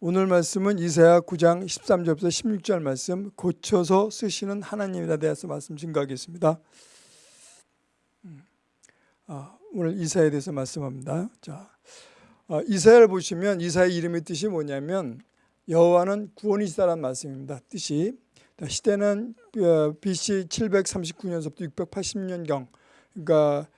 오늘 말씀은 이사야 9장 13절부터 16절 말씀 고쳐서 쓰시는 하나님에 대해서 말씀 증거하겠습니다. 음, 아, 오늘 이사야에 대해서 말씀합니다. 자, 아, 이사야를 보시면 이사야의 이름의 뜻이 뭐냐면 여호와는 구원이시다라는 말씀입니다. 뜻이 시대는 어, BC 739년서부터 680년경 그러니까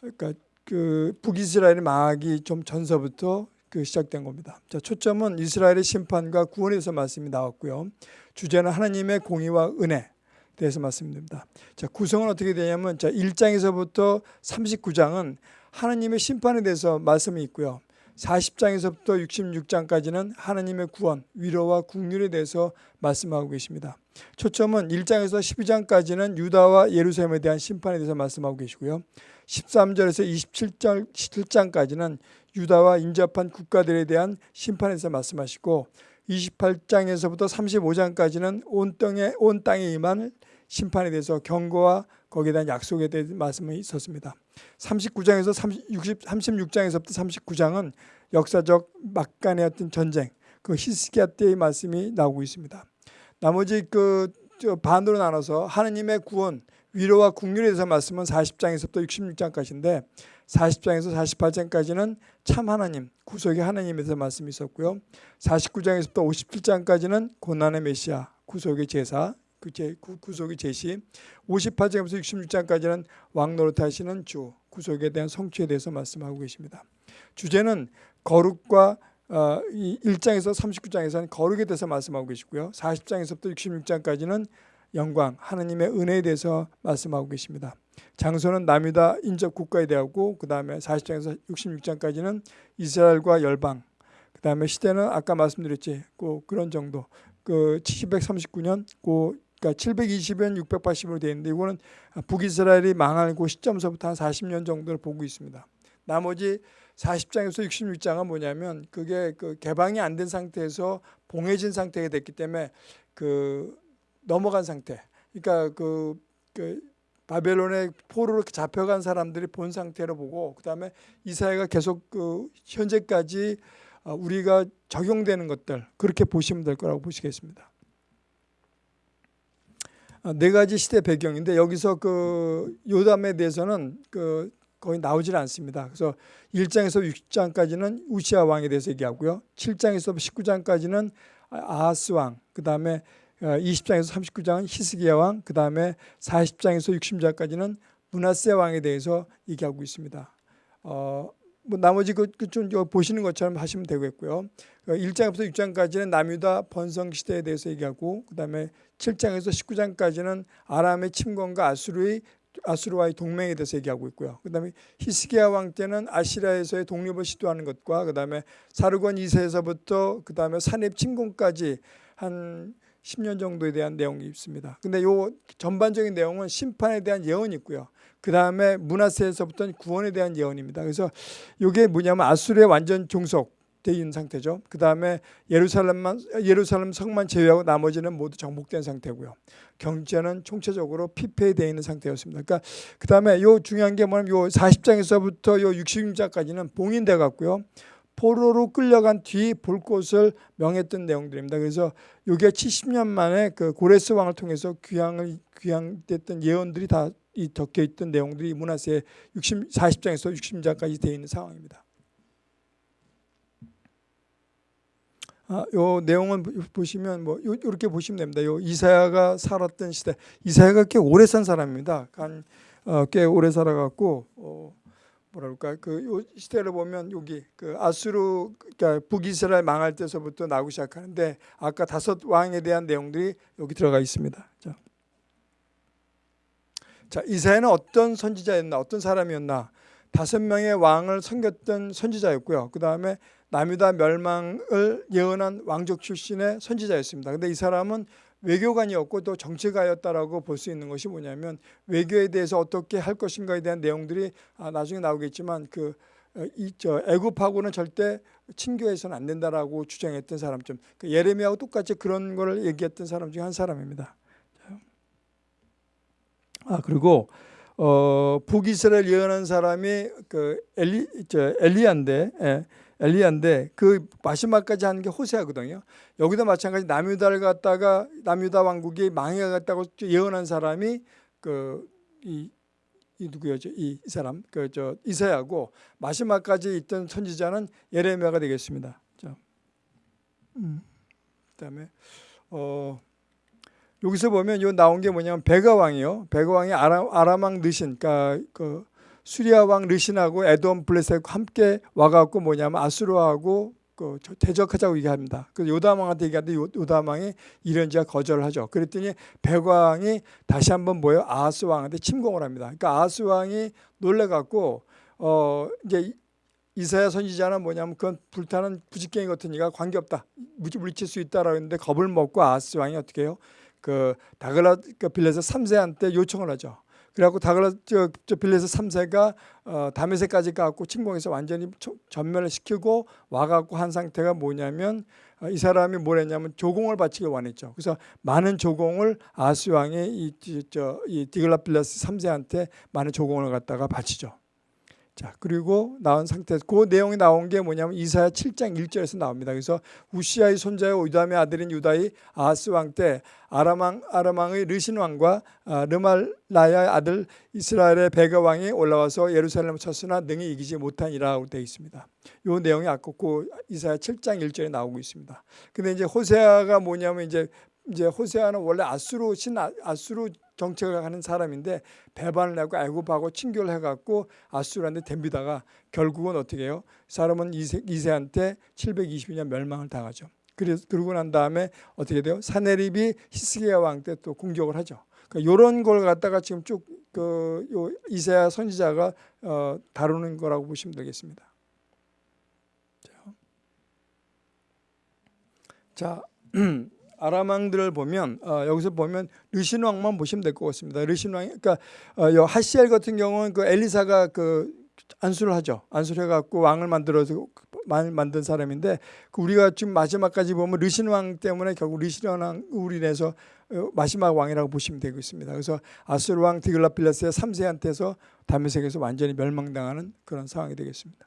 그러니까 그 북이스라엘의 망하기 좀 전서부터 그 시작된 겁니다. 자, 초점은 이스라엘의 심판과 구원에 대해서 말씀이 나왔고요. 주제는 하나님의 공의와 은혜 대해서 말씀드립니다. 자, 구성은 어떻게 되냐면 자, 1장에서부터 39장은 하나님의 심판에 대해서 말씀이 있고요. 40장에서부터 66장까지는 하나님의 구원, 위로와 국률에 대해서 말씀하고 계십니다. 초점은 1장에서 12장까지는 유다와 예루살렘에 대한 심판에 대해서 말씀하고 계시고요. 13절에서 27장, 7장까지는 유다와 인접한 국가들에 대한 심판에서 말씀하시고 28장에서부터 35장까지는 온 땅에 온 땅에 임한 심판에 대해서 경고와 거기에 대한 약속에 대한 말씀이 있었습니다. 39장에서 30, 60, 36장에서부터 39장은 역사적 막간의 어떤 전쟁, 그 히스기야 때의 말씀이 나오고 있습니다. 나머지 그 반으로 나눠서 하느님의 구원, 위로와 국률에 대해서 말씀은 40장에서부터 66장까지인데 40장에서 48장까지는 참 하나님, 구속의 하나님에 대해서 말씀이 있었고요. 49장에서부터 57장까지는 고난의 메시아, 구속의 제사, 그 제, 구속의 제시 58장에서 66장까지는 왕노릇 하시는 주 구속에 대한 성취에 대해서 말씀하고 계십니다. 주제는 거룩과 어, 1장에서 39장에서는 거룩에 대해서 말씀하고 계시고요. 40장에서부터 66장까지는 영광, 하나님의 은혜에 대해서 말씀하고 계십니다. 장소는 남유다 인접 국가에 대하고 그 다음에 40장에서 66장까지는 이스라엘과 열방 그 다음에 시대는 아까 말씀드렸지 그 그런 정도 그 739년 그 그러니까 720년 680으로 되어 있는데 이거는 북이스라엘이 망할 그 시점서부터 한 40년 정도를 보고 있습니다. 나머지 40장에서 66장은 뭐냐면 그게 그 개방이 안 된 상태에서 봉해진 상태가 됐기 때문에 그 넘어간 상태. 그러니까 그, 그 바벨론의 포로로 잡혀간 사람들이 본 상태로 보고 그다음에 이사야가 계속 그 현재까지 어, 우리가 적용되는 것들 그렇게 보시면 될 거라고 보시겠습니다. 어, 네 가지 시대 배경인데 여기서 그 요담에 대해서는 그 거의 나오질 않습니다. 그래서 1장에서 6장까지는 우시아 왕에 대해서 얘기하고요. 7장에서 19장까지는 아하스 왕, 그 다음에 20장에서 어, 39장은 히스기야 왕, 그 다음에 40장에서 60장까지는 문하세 왕에 대해서 얘기하고 있습니다. 어, 뭐 나머지 그좀 그 보시는 것처럼 하시면 되겠고요. 1장부터 어, 6장까지는 남유다 번성 시대에 대해서 얘기하고 그다음에 7장에서 19장까지는 아람의 침공과 아수르의 아수르와의 동맹에 대해서 얘기하고 있고요. 그다음에 히스기야 왕 때는 아시라에서의 독립을 시도하는 것과 그다음에 사르곤 2세에서부터 그다음에 산입 침공까지 한 10년 정도에 대한 내용이 있습니다. 근데 요 전반적인 내용은 심판에 대한 예언이 있고요. 그 다음에 문하세에서부터는 구원에 대한 예언입니다. 그래서 이게 뭐냐면 아수르의 완전 종속 돼 있는 상태죠. 그 다음에 예루살렘만 예루살렘 성만 제외하고 나머지는 모두 정복된 상태고요. 경제는 총체적으로 피폐되어 있는 상태였습니다. 그러니까 그 다음에 요 중요한 게 뭐냐면 요 40장에서부터 요 60장까지는 봉인돼 갖고요. 포로로 끌려간 뒤 볼 곳을 명했던 내용들입니다. 그래서 요게 70년 만에 그 고레스 왕을 통해서 귀향을 귀향됐던 예언들이 다 이 적혀 있던 내용들이 문화세 60 40장에서 60장까지 되어 있는 상황입니다. 아, 요 내용은 보시면 뭐 요, 이렇게 보시면 됩니다. 요 이사야가 살았던 시대, 이사야가 꽤 오래 산 사람입니다. 한, 어, 꽤 오래 살아갖고 어, 뭐랄까 그 시대를 보면 여기 그 아수르 그러니까 북이스라엘 망할 때서부터 나오기 시작하는데 아까 다섯 왕에 대한 내용들이 여기 들어가 있습니다. 자, 자 이사야는 어떤 선지자였나 어떤 사람이었나 다섯 명의 왕을 섬겼던 선지자였고요. 그 다음에 남유다 멸망을 예언한 왕족 출신의 선지자였습니다. 근데 이 사람은 외교관이었고 또 정치가였다라고 볼 수 있는 것이 뭐냐면 외교에 대해서 어떻게 할 것인가에 대한 내용들이 아, 나중에 나오겠지만 그 어, 애굽하고는 절대 친교해서는 안 된다라고 주장했던 사람 좀 그 예레미야하고 똑같이 그런 거를 얘기했던 사람 중에 한 사람입니다. 아 그리고 어, 북이스라엘 예언한 사람이 그 엘리 저 엘리야인데 예, 엘리야인데 그 마지막까지 하는 게 호세아거든요. 여기도 마찬가지 남유다를 갖다가 남유다 왕국이 망해갔다고 예언한 사람이 그이 이 누구였죠? 이, 이 사람 그 저 이사야고 마지막까지 있던 선지자는 예레미야가 되겠습니다. 자, 음, 그다음에 어 여기서 보면 요 나온 게 뭐냐면 베가 왕이요. 베가 왕이 아람 아람왕 르신 그러니까 그 수리아 왕 르신하고 에돔 블레셋과 함께 와갖고 뭐냐면 앗수르하고 그 대적하자고 얘기합니다. 그 요담 왕한테 얘기하는데 요, 요담 왕이 이런지가 거절을 하죠. 그랬더니 베가 왕이 다시 한번 뭐요 아하스 왕한테 침공을 합니다. 그러니까 아하스 왕이 놀래갖고 어 이제 이사야 선지자는 뭐냐면 그건 불타는 부지깽이 같으니까 관계없다. 물리칠 수 있다라고 했는데 겁을 먹고 아하스 왕이 어떻게 해요? 그 디글랏 그 빌레셀 3세한테 요청을 하죠. 그래갖고 디글랏 저, 저 빌레셀 3세가 어, 다메섹까지 가고 침공해서 완전히 전멸을 시키고 와갖고 한 상태가 뭐냐면 어, 이 사람이 뭘 했냐면 조공을 바치길 원했죠. 그래서 많은 조공을 아하스 왕이 이, 저, 이 디글랏 빌레셀 3세한테 많은 조공을 갖다가 바치죠. 자 그리고 나온 상태에서 그 내용이 나온 게 뭐냐면 이사야 7장 1절에서 나옵니다. 그래서 웃시야의 손자요 요담의 아들인 유다의 아하스 왕 때 아람왕 아람왕의 르신 왕과 아, 르말라야의 아들 이스라엘의 베가 왕이 올라와서 예루살렘을 쳤으나 능히 이기지 못하니라고 되어 있습니다. 이 내용이 그 이사야 7장 1절에 나오고 있습니다. 근데 이제 호세아가 뭐냐면 이제 이제 호세아는 원래 아수르 신 아, 아수르 정책을 하는 사람인데 배반을 내고 애굽하고 친교를 해갖고 아수르한테 덤비다가 결국은 어떻게 해요? 사람은 이세, 이세한테 722년 멸망을 당하죠. 그래서 그러고 난 다음에 어떻게 돼요? 사네립이 히스기야 왕 때 또 공격을 하죠. 그러니까 이런 걸 갖다가 지금 쭉그 이세야 선지자가 어, 다루는 거라고 보시면 되겠습니다. 자. 아람 왕들을 보면 어, 여기서 보면 르신 왕만 보시면 될 것 같습니다. 르신 왕, 그러니까 어, 하시엘 같은 경우는 그 엘리사가 그 안수를 하죠. 안수를 해갖고 왕을 만들어서 만든 사람인데 그 우리가 지금 마지막까지 보면 르신 왕 때문에 결국 르신 왕으로 인해서 어, 마지막 왕이라고 보시면 되고 있습니다. 그래서 아수르 왕 디글라필라스의 3세한테서 다메섹에서 완전히 멸망당하는 그런 상황이 되겠습니다.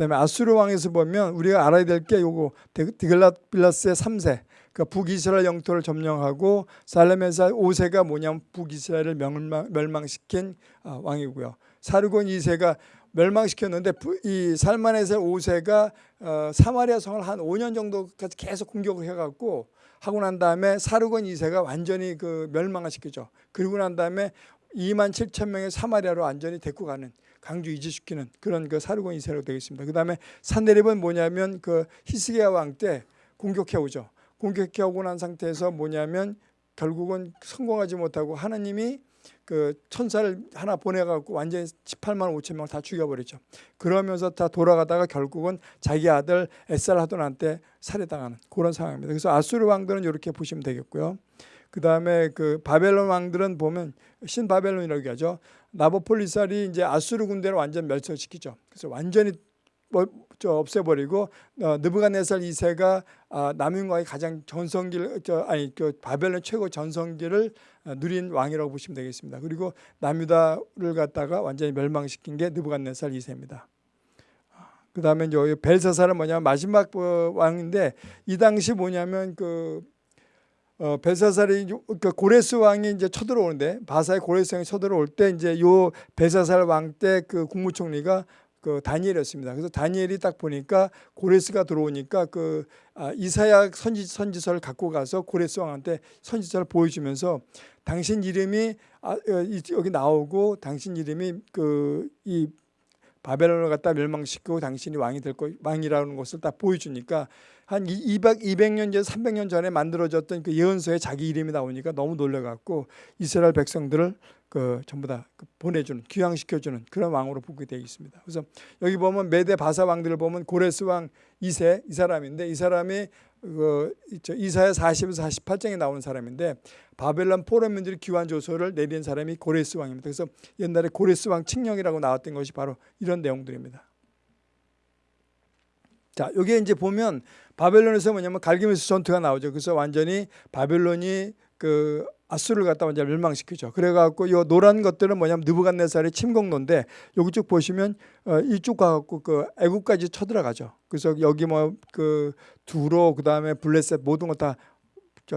그다음에 아수르 왕에서 보면 우리가 알아야 될 게 요거 디글라빌라스의 3세 그러니까 북이스라엘 영토를 점령하고 살레메사 5세가 뭐냐면 북이스라엘을 멸망, 시킨 아, 왕이고요. 사르곤 2세가 멸망시켰는데 이 살만에서 5세가 어, 사마리아 성을 한 5년 정도까지 계속 공격을 해갖고 하고 난 다음에 사르곤 2세가 완전히 그 멸망을 시키죠. 그리고 난 다음에 2만 7천 명의 사마리아로 완전히 데리고 가는 강주 이주시키는 그런 그 사르곤 이세로 되겠습니다. 그 다음에 산데립은 뭐냐면 그 히스기야 왕 때 공격해 오죠. 공격해 오고 난 상태에서 뭐냐면 결국은 성공하지 못하고 하나님이 그 천사를 하나 보내갖고 완전히 18만 5천 명 다 죽여버리죠. 그러면서 다 돌아가다가 결국은 자기 아들 에살하돈한테 살해당하는 그런 상황입니다. 그래서 아수르 왕들은 이렇게 보시면 되겠고요. 그 다음에 그 바벨론 왕들은 보면 신바벨론이라고 하죠. 나보폴리살이 이제 아수르 군대를 완전 멸절시키죠. 그래서 완전히 뭐, 저 없애버리고 어, 느부갓네살 2세가 아, 남윤과의 가장 전성기를 저 아니 그 바벨론 최고 전성기를 어, 누린 왕이라고 보시면 되겠습니다. 그리고 남유다를 갖다가 완전히 멸망시킨 게 느부갓네살 2세입니다. 그 다음에 이제 벨사살은 뭐냐면 마지막 어, 왕인데 이 당시 뭐냐면 그 어, 벨사살이 그 고레스 왕이 이제 쳐들어오는데 바사의 고레스 왕이 쳐들어올 때 이제 요 벨사살 왕 때 그 국무총리가 그 다니엘이었습니다. 그래서 다니엘이 딱 보니까 고레스가 들어오니까 그 아, 이사야 선지 선지서를 갖고 가서 고레스 왕한테 선지서를 보여주면서 당신 이름이 아, 어, 여기 나오고 당신 이름이 그이 바벨론을 갖다 멸망시키고 당신이 왕이 될 거, 왕이라는 것을 딱 보여주니까 한 200, 200년 전, 300년 전에 만들어졌던 그 예언서에 자기 이름이 나오니까 너무 놀래갖고 이스라엘 백성들을 그 전부 다그 보내주는 귀향시켜주는 그런 왕으로 보게 되어 있습니다. 그래서 여기 보면 메대 바사 왕들을 보면 고레스 왕 2세 이 사람인데 이 사람이 그 이사야 40에서 48장에 나오는 사람인데 바벨론 포로민들이 귀환 조서를 내린 사람이 고레스 왕입니다. 그래서 옛날에 고레스 왕 칙령이라고 나왔던 것이 바로 이런 내용들입니다. 자, 여기에 이제 보면 바벨론에서 뭐냐면 갈기메스 전투가 나오죠. 그래서 완전히 바벨론이 그 아수를 갖다 완전 멸망시키죠. 그래갖고 이 노란 것들은 뭐냐면 느부갓네살의 침공로인데 여기 쭉 보시면 어, 이쪽 가갖고 그 애국까지 쳐들어가죠. 그래서 여기 뭐 그 두로 그 다음에 블레셋 모든 거 다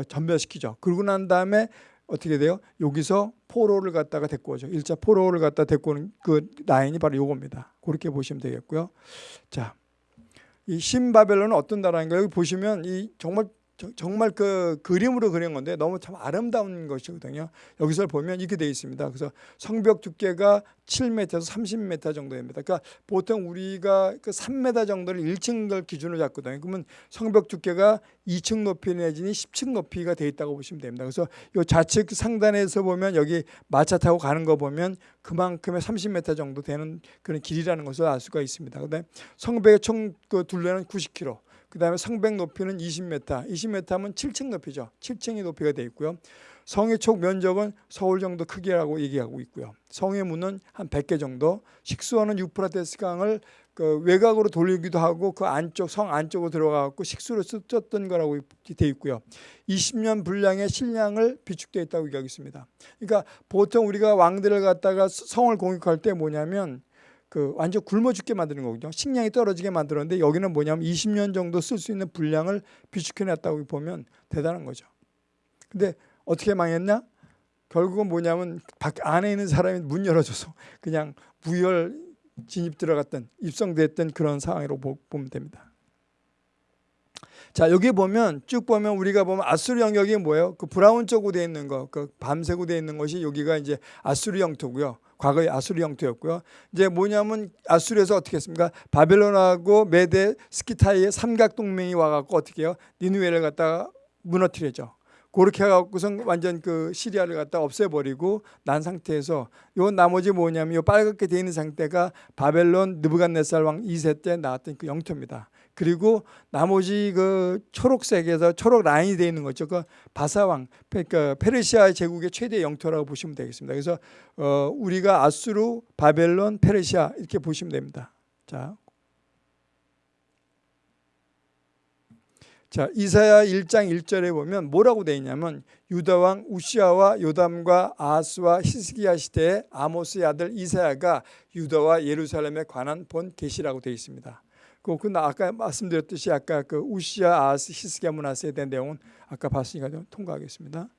전멸시키죠. 그러고 난 다음에 어떻게 돼요? 여기서 포로를 갖다가 데리고 오죠. 일자 포로를 갖다 데리고 오는 그 라인이 바로 요겁니다. 그렇게 보시면 되겠고요. 자, 이 신바벨론은 어떤 나라인가? 여기 보시면 이 정말 정말 그 그림으로 그린 건데 너무 참 아름다운 것이거든요. 여기서 보면 이렇게 되어 있습니다. 그래서 성벽 두께가 7m에서 30m 정도 됩니다. 그러니까 보통 우리가 그 3m 정도를 1층을 기준으로 잡거든요. 그러면 성벽 두께가 2층 높이 내지는 10층 높이가 되어 있다고 보시면 됩니다. 그래서 이 좌측 상단에서 보면 여기 마차 타고 가는 거 보면 그만큼의 30m 정도 되는 그런 길이라는 것을 알 수가 있습니다. 그다음에 성벽의 총 그 둘레는 90km. 그 다음에 성백 높이는 20m, 20m 하면 7층 높이죠. 7층이 높이가 되어 있고요. 성의 총 면적은 서울 정도 크기라고 얘기하고 있고요. 성의 문은 한 100개 정도, 식수원은 유프라테스 강을 그 외곽으로 돌리기도 하고 그 안쪽 성 안쪽으로 들어가고 식수로 썼던 거라고 되어 있고요. 20년 분량의 식량을 비축되어 있다고 얘기하고 있습니다. 그러니까 보통 우리가 왕들을 갖다가 성을 공격할 때 뭐냐면 그 완전 굶어 죽게 만드는 거거든요. 식량이 떨어지게 만들었는데 여기는 뭐냐면 20년 정도 쓸 수 있는 분량을 비축해 놨다고 보면 대단한 거죠. 근데 어떻게 망했냐? 결국은 뭐냐면 밖 안에 있는 사람이 문 열어줘서 그냥 무혈 진입 들어갔던 입성됐던 그런 상황으로 보면 됩니다. 자 여기 보면 쭉 보면 우리가 보면 아수르 영역이 뭐예요? 그 브라운 쪽으로 되어 있는 거, 그 밤색으로 되어 있는 것이 여기가 이제 아수르 영토고요. 과거의 아수르 영토였고요. 이제 뭐냐면 아수르에서 어떻게 했습니까? 바벨론하고 메데 스키타이의 삼각 동맹이 와갖고 어떻게 해요? 니누에를 갖다가 무너뜨리죠. 그렇게 해갖고서 완전 그 시리아를 갖다 없애버리고 난 상태에서 요 나머지 뭐냐면 요 빨갛게 되어 있는 상태가 바벨론 느부갓네살 왕 2세 때 나왔던 그 영토입니다. 그리고 나머지 그 초록색에서 초록 라인이 되어 있는 거죠. 그 바사왕, 그러니까 페르시아 제국의 최대 영토라고 보시면 되겠습니다. 그래서 어 우리가 아수르, 바벨론, 페르시아 이렇게 보시면 됩니다. 자, 자 이사야 1장 1절에 보면 뭐라고 되어 있냐면 유다 왕 우시아와 요담과 아스와 히스기야 시대에 아모스의 아들 이사야가 유다와 예루살렘에 관한 본 계시라고 되어 있습니다. 그, 그 아까 말씀드렸듯이 아까 그 우시아 아스 히스기야 문화세에 대한 내용은 아까 봤으니까 좀 통과하겠습니다.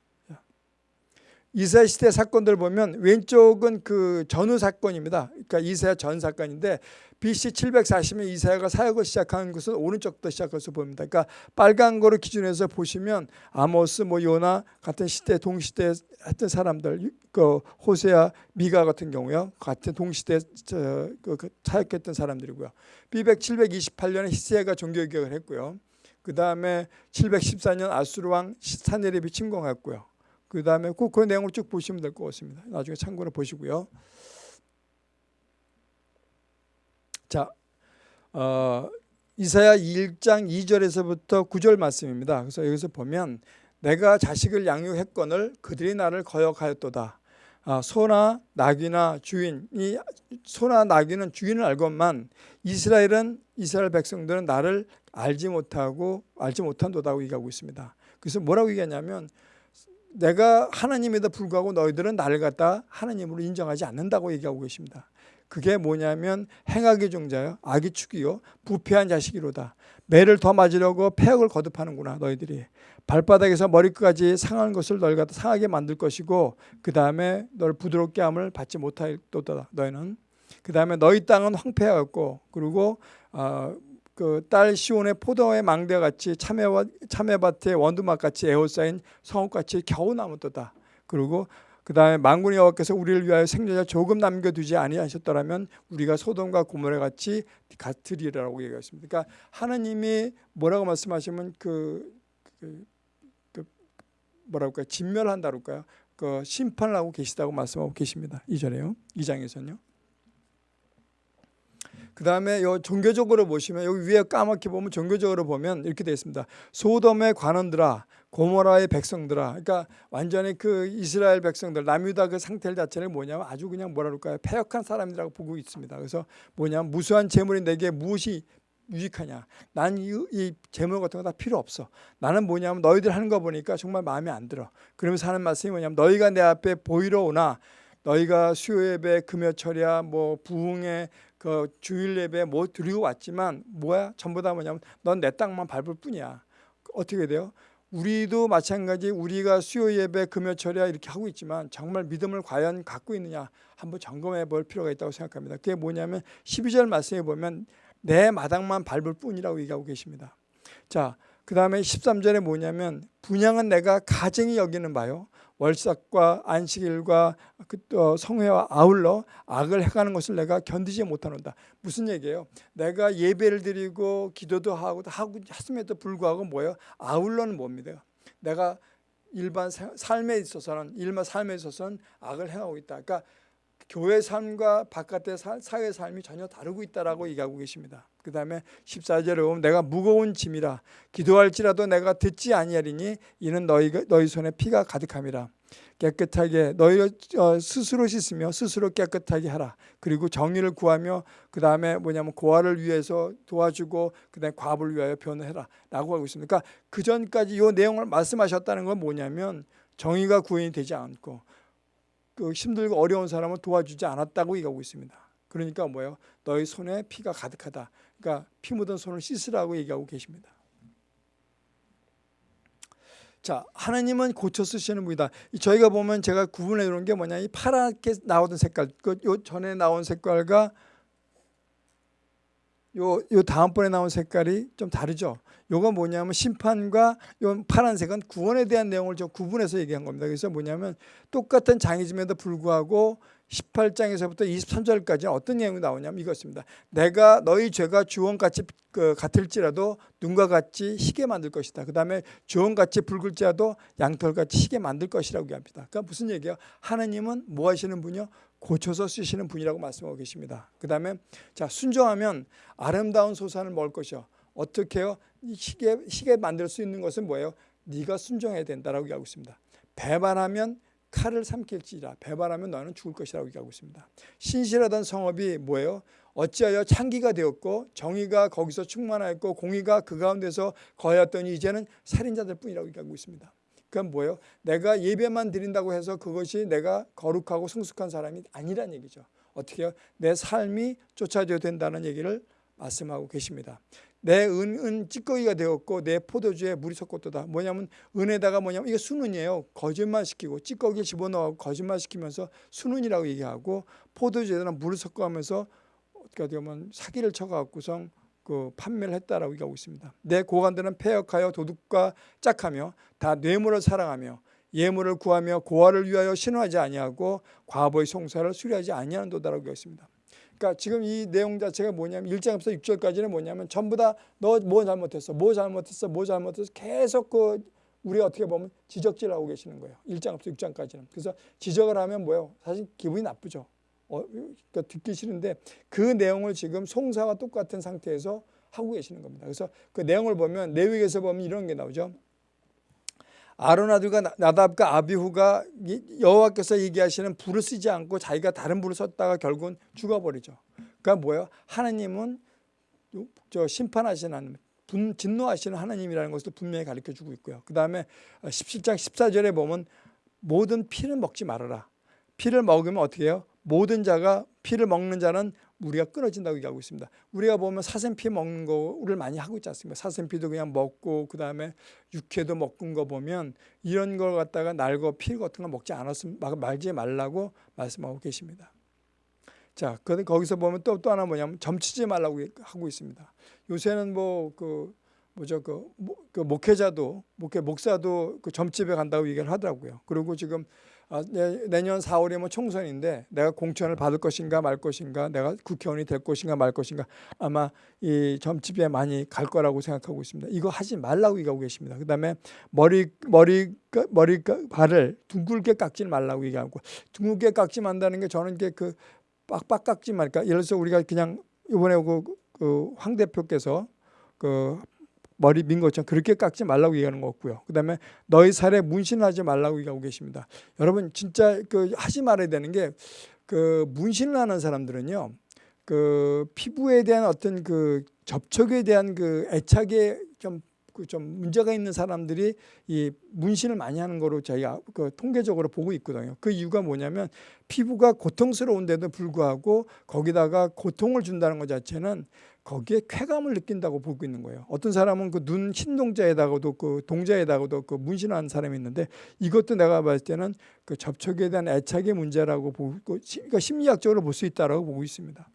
이사야 시대 사건들 보면 왼쪽은 그 전후 사건입니다. 그러니까 이사야 전 사건인데 BC 740년 이사야가 사역을 시작한 것은 오른쪽부터 시작해서 보입니다. 그러니까 빨간 거를 기준해서 보시면 아모스, 뭐 요나 같은 시대 동시대 했던 사람들, 그 호세아, 미가 같은 경우요, 같은 동시대 저, 그, 그 사역했던 사람들이고요. 비백 728년에 히스야가 종교 개혁을 했고요. 그 다음에 714년 아수르 왕 사네립이 침공했고요. 그 다음에 그, 그 내용을 쭉 보시면 될 것 같습니다. 나중에 참고로 보시고요. 자, 어, 이사야 1장 2절에서부터 9절 말씀입니다. 그래서 여기서 보면 내가 자식을 양육했건을 그들이 나를 거역하였도다. 아, 소나 나귀나 주인이 소나 나귀는 주인을 알건만 이스라엘은 이스라엘 백성들은 나를 알지 못하고 알지 못한도다고 얘기하고 있습니다. 그래서 뭐라고 얘기하냐면 내가 하나님에도 불구하고 너희들은 나를 갖다 하나님으로 인정하지 않는다고 얘기하고 계십니다. 그게 뭐냐면 행악의 종자요 악의 축이요 부패한 자식이로다. 매를 더 맞으려고 폐역을 거듭하는구나 너희들이. 발바닥에서 머리끝까지 상한 것을 너희 갖다 상하게 만들 것이고 그 다음에 너를 부드럽게 함을 받지 못하도다 너희는. 그 다음에 너희 땅은 황폐하였고 그리고 어, 그 딸 시온의 포도의 망대 같이 참외와 참외밭의 원두막 같이 에워싸인 성읍 같이 겨우 남았도다. 그리고 그 다음에 만군의 여호와께서 우리를 위하여 생존자 조금 남겨두지 아니하셨더라면 우리가 소돔과 고모라 같이 같으리라고 얘기했습니다. 그러니까 하나님이 뭐라고 말씀하시면 그, 그, 그 뭐라고 할까요? 진멸한다고 할까요? 그 심판을 하고 계시다고 말씀하고 계십니다. 이전에요. 이 장에서는요. 그 다음에 요 종교적으로 보시면 여기 위에 까맣게 보면 종교적으로 보면 이렇게 되어 있습니다. 소돔의 관원들아 고모라의 백성들아 그러니까 완전히 그 이스라엘 백성들 남유다 그 상태 자체를 뭐냐면 아주 그냥 뭐라 그럴까요 폐역한 사람이라고 보고 있습니다. 그래서 뭐냐면 무수한 재물이 내게 무엇이 유익하냐? 난 이, 이 재물 같은 거 다 필요 없어. 나는 뭐냐면 너희들 하는 거 보니까 정말 마음에 안 들어. 그러면서 하는 말씀이 뭐냐면 너희가 내 앞에 보이러 오나 너희가 수요 예배, 금요철이야, 뭐 부흥회, 그 주일 예배 뭐 드리고 왔지만 뭐야? 전부 다 뭐냐면 넌 내 땅만 밟을 뿐이야. 어떻게 돼요? 우리도 마찬가지 우리가 수요 예배 금요철이야 이렇게 하고 있지만 정말 믿음을 과연 갖고 있느냐 한번 점검해 볼 필요가 있다고 생각합니다. 그게 뭐냐면 12절 말씀에 보면 내 마당만 밟을 뿐이라고 얘기하고 계십니다. 자, 그 다음에 13절에 뭐냐면 분양은 내가 가정이 여기는 바요. 월삭과 안식일과 그 성회와 아울러 악을 행하는 것을 내가 견디지 못하는다. 무슨 얘기예요? 내가 예배를 드리고 기도도 하고 하고 했음에도 불구하고 뭐예요? 아울러는 뭡니다. 내가 일반 삶에 있어서는 일반 삶에 있어서는 악을 행하고 있다. 그러니까 교회 삶과 바깥의 사회 삶이 전혀 다르고 있다라고 얘기하고 계십니다. 그 다음에 14절에 보면 내가 무거운 짐이라 기도할지라도 내가 듣지 아니하리니 이는 너희, 너희 손에 피가 가득함이라. 깨끗하게 너희 어, 스스로 씻으며 스스로 깨끗하게 하라. 그리고 정의를 구하며 그 다음에 뭐냐면 고아를 위해서 도와주고 그 다음에 과부를 위하여 변해라 라고 하고 있습니다. 그러니까 그 전까지 이 내용을 말씀하셨다는 건 뭐냐면 정의가 구현이 되지 않고 그 힘들고 어려운 사람을 도와주지 않았다고 얘기하고 있습니다. 그러니까 뭐예요? 너희 손에 피가 가득하다. 그러니까 피 묻은 손을 씻으라고 얘기하고 계십니다. 자, 하나님은 고쳐 쓰시는 분이다. 저희가 보면 제가 구분해 놓은 게 뭐냐? 이 파랗게 나오던 색깔, 그 요 전에 나온 색깔과 요, 요 다음번에 나온 색깔이 좀 다르죠. 요거 뭐냐면 심판과 요 파란색은 구원에 대한 내용을 좀 구분해서 얘기한 겁니다. 그래서 뭐냐면 똑같은 장이즘에도 불구하고 18장에서부터 23절까지 어떤 내용이 나오냐면 이것입니다. 내가 너희 죄가 주원같이 그 같을지라도 눈과 같이 희게 만들 것이다. 그 다음에 주원같이 붉을지라도 양털같이 희게 만들 것이라고 얘기합니다. 그러니까 무슨 얘기예요? 하나님은 뭐 하시는 분이요? 고쳐서 쓰시는 분이라고 말씀하고 계십니다. 그 다음에 자 순종하면 아름다운 소산을 먹을 것이요. 어떻게 요 희게, 희게 만들 수 있는 것은 뭐예요? 네가 순종해야 된다라고 얘기하고 있습니다. 배반하면 칼을 삼킬지라 배반하면 너는 죽을 것이라고 얘기하고 있습니다. 신실하던 성업이 뭐예요? 어찌하여 창기가 되었고 정의가 거기서 충만하였고 공의가 그 가운데서 거하였더니 이제는 살인자들 뿐이라고 얘기하고 있습니다. 그건 뭐예요? 내가 예배만 드린다고 해서 그것이 내가 거룩하고 성숙한 사람이 아니란 얘기죠. 어떻게 해요? 내 삶이 쫓아져야 된다는 얘기를 말씀하고 계십니다. 내 은, 은 찌꺼기가 되었고 내 포도주에 물이 섞었다. 뭐냐면 은에다가 뭐냐면 이게 순은이에요. 거짓말 시키고 찌꺼기 집어넣어 거짓말 시키면서 순은이라고 얘기하고 포도주에다 물을 섞어가면서 어떻게 보면 사기를 쳐갖고선 그 판매를 했다라고 얘기하고 있습니다. 내 고관들은 폐역하여 도둑과 짝하며 다 뇌물을 사랑하며 예물을 구하며 고아를 위하여 신호하지 아니하고 과거의 송사를 수리하지 아니하는 도다라고 얘기했습니다. 그러니까 지금 이 내용 자체가 뭐냐면 1장부터 6절까지는 뭐냐면 전부 다 너 뭐 잘못했어, 뭐 잘못했어, 뭐 잘못했어 계속 그 우리가 어떻게 보면 지적질하고 계시는 거예요. 1장부터 6장까지는. 그래서 지적을 하면 뭐예요? 사실 기분이 나쁘죠. 어, 그러니까 듣기 싫은데 그 내용을 지금 송사와 똑같은 상태에서 하고 계시는 겁니다. 그래서 그 내용을 보면 내위에서 보면 이런 게 나오죠. 아론 아들과 나답과 아비후가 여호와께서 얘기하시는 불을 쓰지 않고 자기가 다른 불을 썼다가 결국은 죽어버리죠. 그러니까 뭐예요? 하나님은 저 심판하시는 하나님, 분, 진노하시는 하나님이라는 것을 분명히 가르쳐주고 있고요. 그 다음에 17장 14절에 보면 모든 피를 먹지 말아라. 피를 먹으면 어떻게 해요? 모든 자가 피를 먹는 자는 우리가 끊어진다고 얘기하고 있습니다. 우리가 보면 사슴피 먹는 거를 많이 하고 있지 않습니까? 사슴피도 그냥 먹고 그 다음에 육회도 먹은 거 보면 이런 걸 갖다가 날고 피 같은 거 먹지 않았으면 말지 말라고 말씀하고 계십니다. 자, 그 거기서 보면 또또 하나 뭐냐면 점치지 말라고 하고 있습니다. 요새는 뭐 그 뭐죠 그, 그 목회자도 목회 목사도 그 점집에 간다고 얘기를 하더라고요. 그리고 지금 아, 내년 4월이면 총선인데 내가 공천을 받을 것인가 말 것인가 내가 국회의원이 될 것인가 말 것인가 아마 이 점집에 많이 갈 거라고 생각하고 있습니다. 이거 하지 말라고 얘기하고 계십니다. 그 다음에 머리 머리 머리 발을 둥글게 깎지 말라고 얘기하고 둥글게 깎지 만다는 게 저는 이게 그 빡빡 깎지 말까 예를 들어서 우리가 그냥 이번에 그, 그 황 대표께서 그 머리 민 것처럼 그렇게 깎지 말라고 얘기하는 거 없고요. 그 다음에 너희 살에 문신하지 말라고 얘기하고 계십니다. 여러분 진짜 그 하지 말아야 되는 게 그 문신을 하는 사람들은요. 그 피부에 대한 어떤 그 접촉에 대한 그 애착에 좀, 그좀 문제가 있는 사람들이 이 문신을 많이 하는 거로 저희가 그 통계적으로 보고 있거든요. 그 이유가 뭐냐면 피부가 고통스러운데도 불구하고 거기다가 고통을 준다는 것 자체는 거기에 쾌감을 느낀다고 보고 있는 거예요. 어떤 사람은 그 눈 흰 동자에다가도 그 동자에다가도 그 문신한 사람이 있는데 이것도 내가 봤을 때는 그 접촉에 대한 애착의 문제라고 보고 그러니까 심리학적으로 볼 수 있다라고 보고 있습니다.